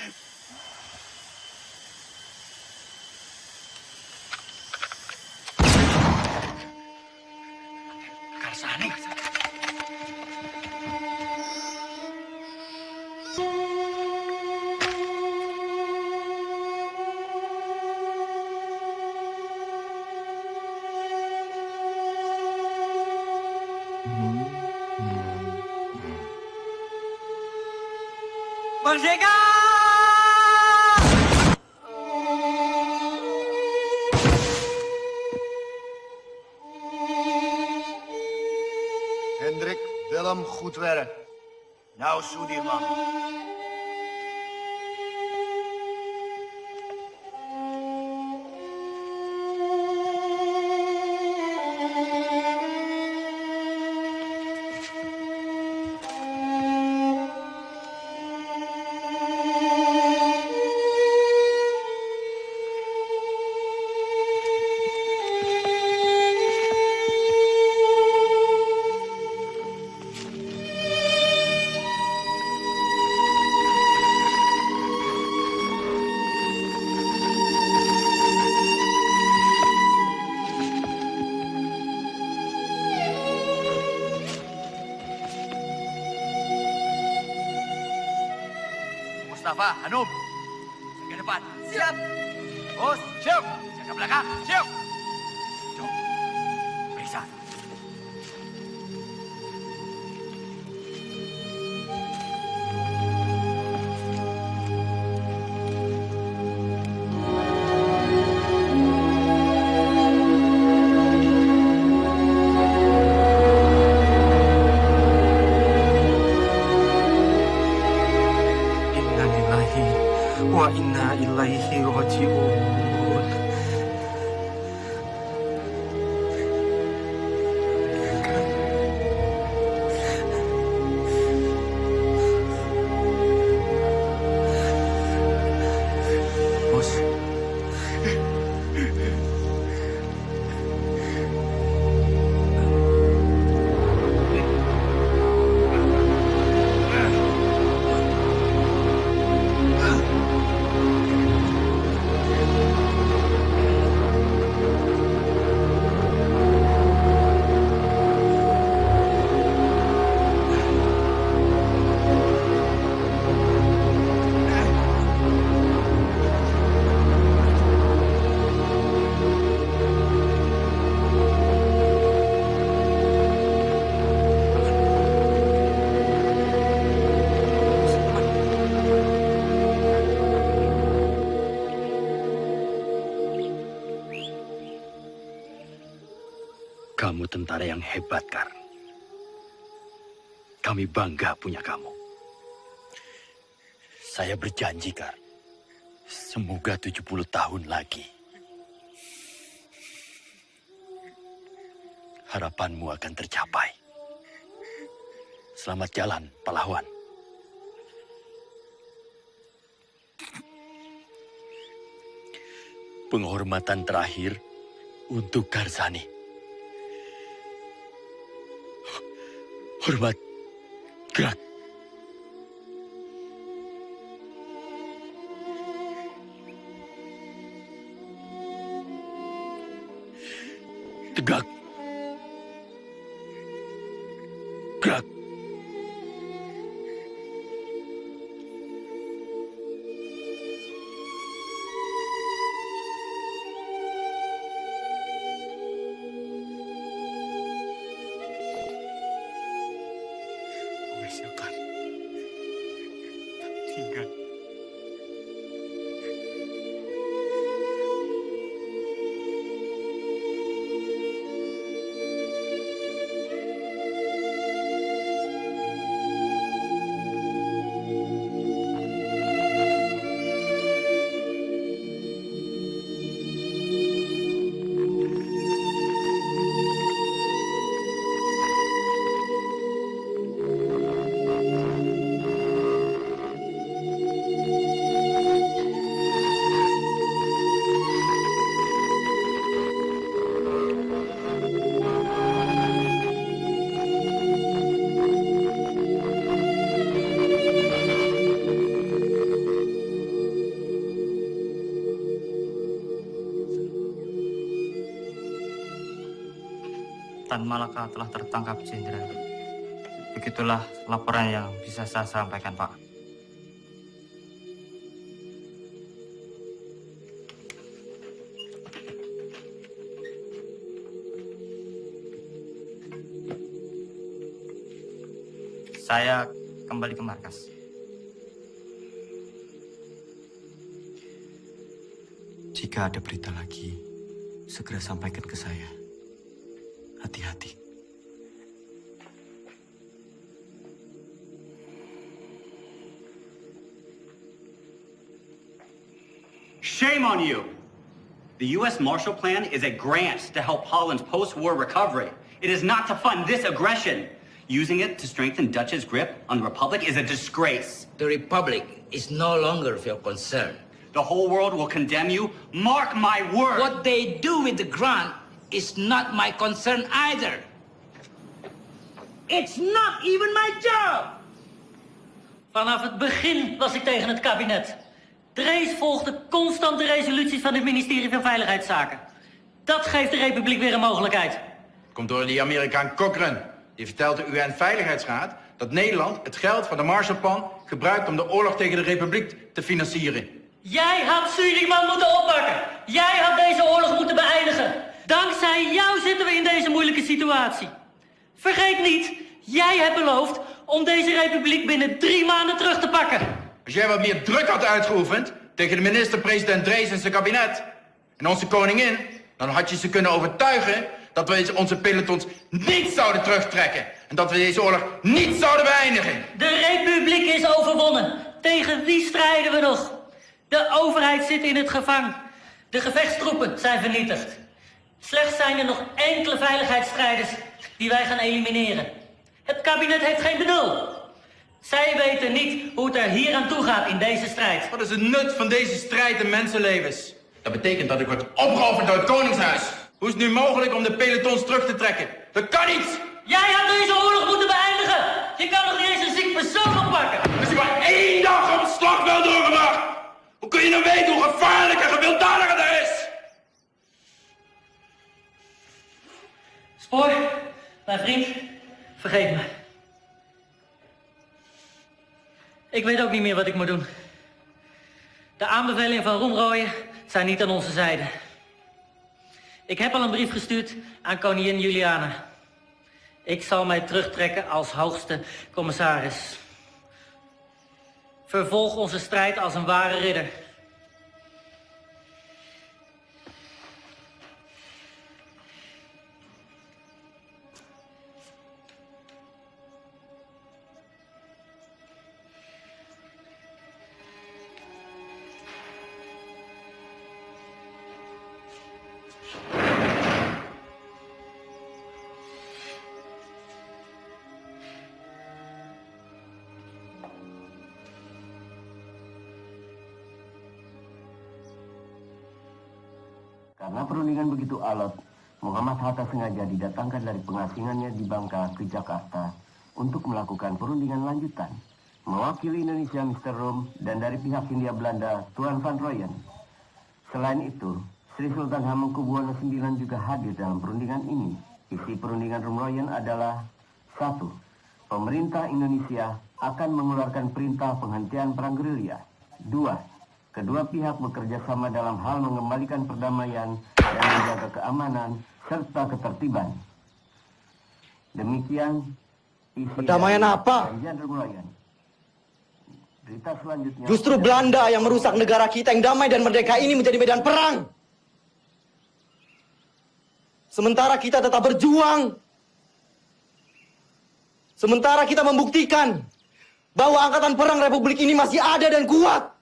Speaker 14: Karsani.
Speaker 44: Merdeka!
Speaker 14: Hendrik,
Speaker 45: 兄弟
Speaker 7: 们 tentara yang hebat, Kar. Kami bangga punya kamu. Saya berjanji, Kar. Semoga 70 tahun lagi. Harapanmu akan tercapai. Selamat jalan, pahlawan. Penghormatan terakhir untuk Karsani. Hormat, gerak. Tegak. Gerak.
Speaker 11: Malaka telah tertangkap jenderal. Begitulah laporan yang bisa saya sampaikan, Pak. Saya kembali ke markas.
Speaker 45: Jika ada berita lagi, segera sampaikan ke saya.
Speaker 56: Shame on you! The U.S. Marshall Plan is a grant to help Holland's post-war recovery. It is not to fund this aggression. Using it to strengthen Dutch's grip on the Republic is a disgrace.
Speaker 52: The Republic is no longer of your concern.
Speaker 56: The whole world will condemn you. Mark my word!
Speaker 52: What they do with the grant is not my concern either. It's not even my job!
Speaker 57: Vanaf het begin was ik tegen het kabinet. Drees volgde constant de resoluties van het ministerie van Veiligheidszaken. Dat geeft de Republiek weer een mogelijkheid.
Speaker 21: Komt door die Amerikaan Cochrane. Die vertelt de UN-veiligheidsraad dat Nederland het geld van de Marshallplan gebruikt om de oorlog tegen de Republiek te financieren.
Speaker 57: Jij had Suriname moeten oppakken. Jij had deze oorlog moeten beëindigen. Dankzij jou zitten we in deze moeilijke situatie. Vergeet niet, jij hebt beloofd om deze republiek binnen drie maanden terug te pakken.
Speaker 21: Als jij wat meer druk had uitgeoefend tegen de minister-president Drees en zijn kabinet en onze koningin, dan had je ze kunnen overtuigen dat we onze pelotons niet zouden terugtrekken en dat we deze oorlog niet zouden beëindigen.
Speaker 57: De republiek is overwonnen. Tegen wie strijden we nog? De overheid zit in het gevang. De gevechtstroepen zijn vernietigd. Slechts zijn er nog enkele veiligheidsstrijders die wij gaan elimineren. Het kabinet heeft geen benul. Zij weten niet hoe het er hier aan toe gaat in deze strijd.
Speaker 21: Wat is het nut van deze strijd in mensenlevens? Dat betekent dat ik word opgeofferd door het Koningshuis. Hoe is het nu mogelijk om de pelotons terug te trekken? Dat kan niet!
Speaker 57: Jij had deze oorlog moeten beëindigen! Je kan nog niet eens een ziek persoon oppakken!
Speaker 21: Als je maar één dag op het slagveld doorgebracht! Hoe kun je nou weten hoe gevaarlijk en gewelddadig het is?
Speaker 57: Spoor, mijn vriend, vergeet me. Ik weet ook niet meer wat ik moet doen. De aanbevelingen van Roemrooien zijn niet aan onze zijde. Ik heb al een brief gestuurd aan koningin Juliana. Ik zal mij terugtrekken als hoogste commissaris. Vervolg onze strijd als een ware ridder.
Speaker 58: Alot, Muhammad Hatta sengaja didatangkan dari pengasingannya di Bangka ke Jakarta untuk melakukan perundingan lanjutan. Mewakili Indonesia Mr. Rom dan dari pihak Hindia Belanda Tuan Van Royen. Selain itu, Sri Sultan Hamengkubuwono IX juga hadir dalam perundingan ini. Isi perundingan Rumroyen adalah satu, Pemerintah Indonesia akan mengeluarkan perintah penghentian perang gerilya. Dua, kedua pihak bekerja sama dalam hal mengembalikan perdamaian dan menjaga keamanan serta ketertiban. Demikian isi
Speaker 5: Perdamaian apa?
Speaker 58: Berita selanjutnya
Speaker 5: Justru Belanda yang merusak negara kita yang damai dan merdeka ini menjadi medan perang. Sementara kita tetap berjuang. Sementara kita membuktikan bahwa angkatan perang Republik ini masih ada dan kuat.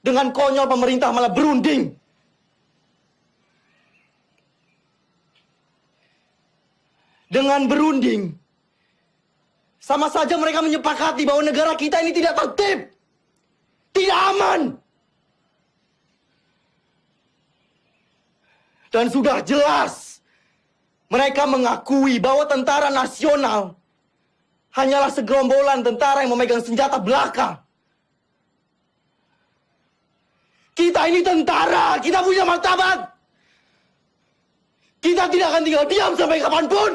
Speaker 5: Dengan konyol pemerintah malah berunding. Dengan berunding, sama saja mereka menyepakati bahwa negara kita ini tidak tertib. Tidak aman. Dan sudah jelas, mereka mengakui bahwa tentara nasional hanyalah segerombolan tentara yang memegang senjata belaka. Kita ini tentara, kita punya martabat. Kita tidak akan tinggal diam sampai kapan pun.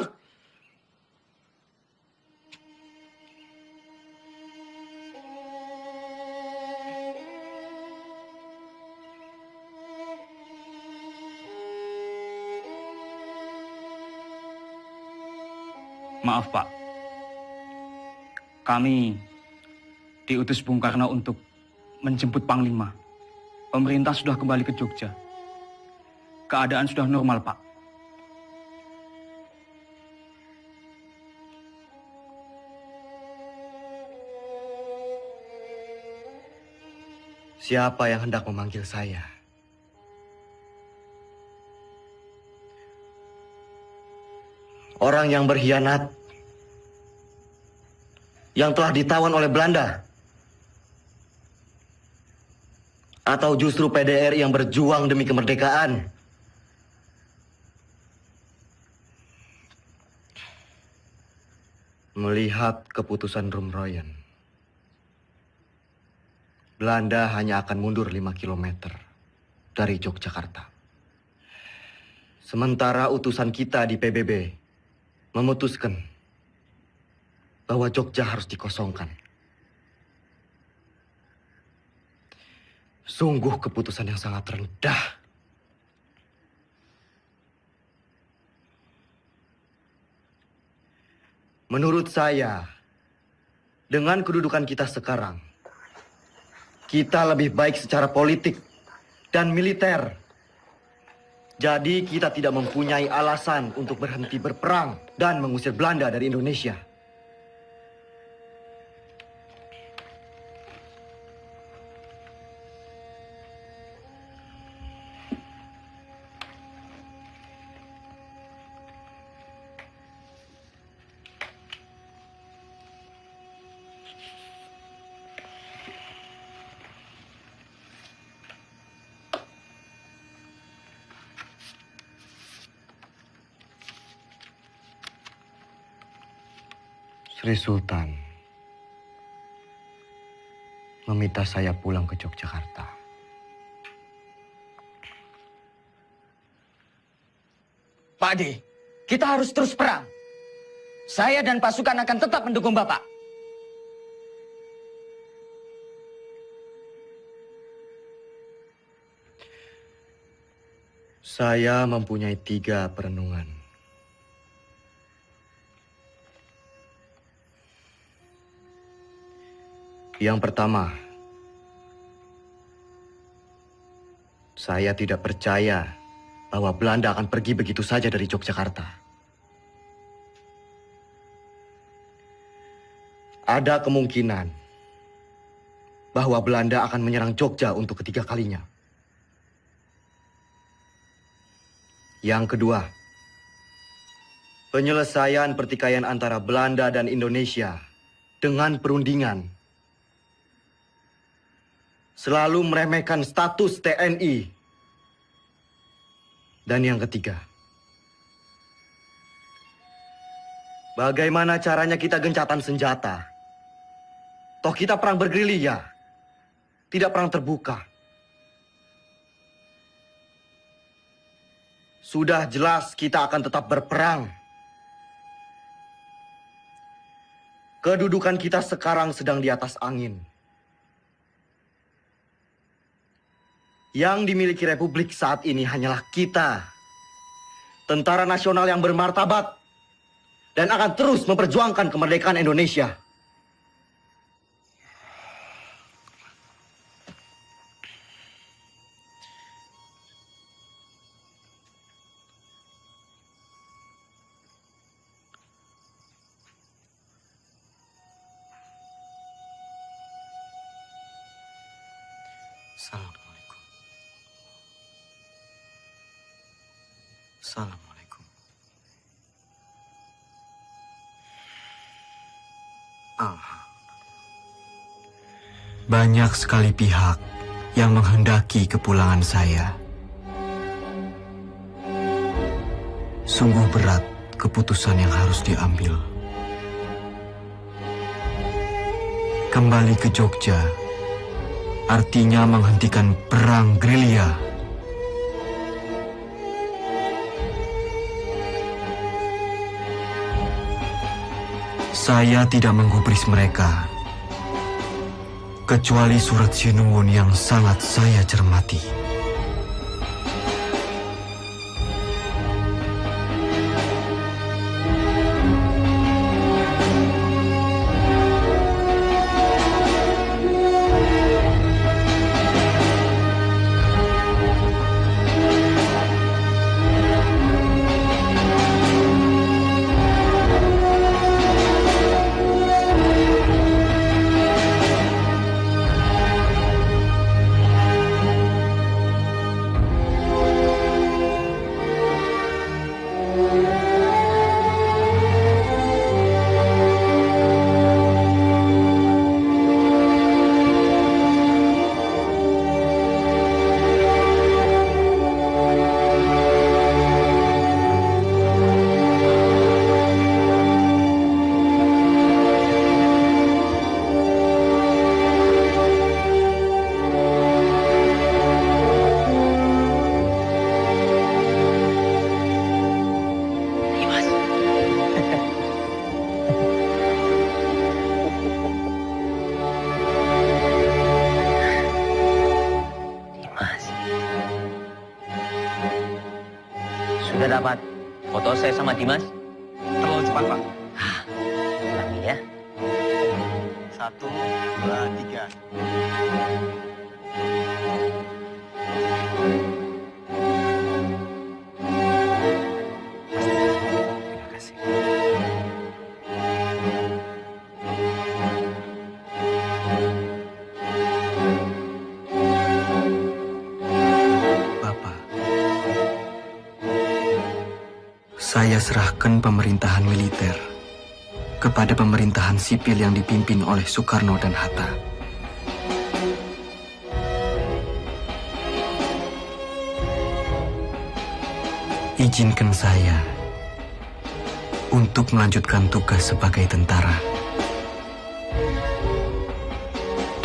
Speaker 59: Maaf Pak, kami diutus Bung Karno untuk menjemput Panglima. Pemerintah sudah kembali ke Jogja. Keadaan sudah normal Pak.
Speaker 5: Siapa yang hendak memanggil saya? Orang yang berkhianat, yang telah ditawan oleh Belanda, atau justru PDR yang berjuang demi kemerdekaan? Melihat keputusan Rumroyen, Belanda hanya akan mundur 5 km dari Yogyakarta. Sementara utusan kita di PBB memutuskan bahwa Jogja harus dikosongkan. Sungguh keputusan yang sangat rendah. Menurut saya, dengan kedudukan kita sekarang, kita lebih baik secara politik dan militer. Jadi kita tidak mempunyai alasan untuk berhenti berperang dan mengusir Belanda dari Indonesia. Sri Sultan meminta saya pulang ke Yogyakarta.
Speaker 24: Pak D, kita harus terus perang. Saya dan pasukan akan tetap mendukung Bapak.
Speaker 5: Saya mempunyai tiga perenungan. Yang pertama, saya tidak percaya bahwa Belanda akan pergi begitu saja dari Yogyakarta. Ada kemungkinan bahwa Belanda akan menyerang Jogja untuk ketiga kalinya. Yang kedua, penyelesaian pertikaian antara Belanda dan Indonesia dengan perundingan selalu meremehkan status TNI Dan yang ketiga, bagaimana caranya kita gencatan senjata? Toh kita perang bergerilya, tidak perang terbuka. Sudah jelas kita akan tetap berperang. Kedudukan kita sekarang sedang di atas angin. Yang dimiliki Republik saat ini hanyalah kita. Tentara nasional yang bermartabat. Dan akan terus memperjuangkan kemerdekaan Indonesia.
Speaker 45: Banyak sekali pihak yang menghendaki kepulangan saya. Sungguh berat keputusan yang harus diambil. Kembali ke Jogja artinya menghentikan perang gerilya. Saya tidak menggubris mereka, kecuali surat Sinuwun yang sangat saya cermati.
Speaker 5: Dua, tiga.
Speaker 45: Saya serahkan pemerintahan militer kepada pemerintahan sipil yang dipimpin oleh Soekarno dan Hatta. Izinkan saya untuk melanjutkan tugas sebagai tentara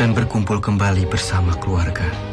Speaker 45: dan berkumpul kembali bersama keluarga.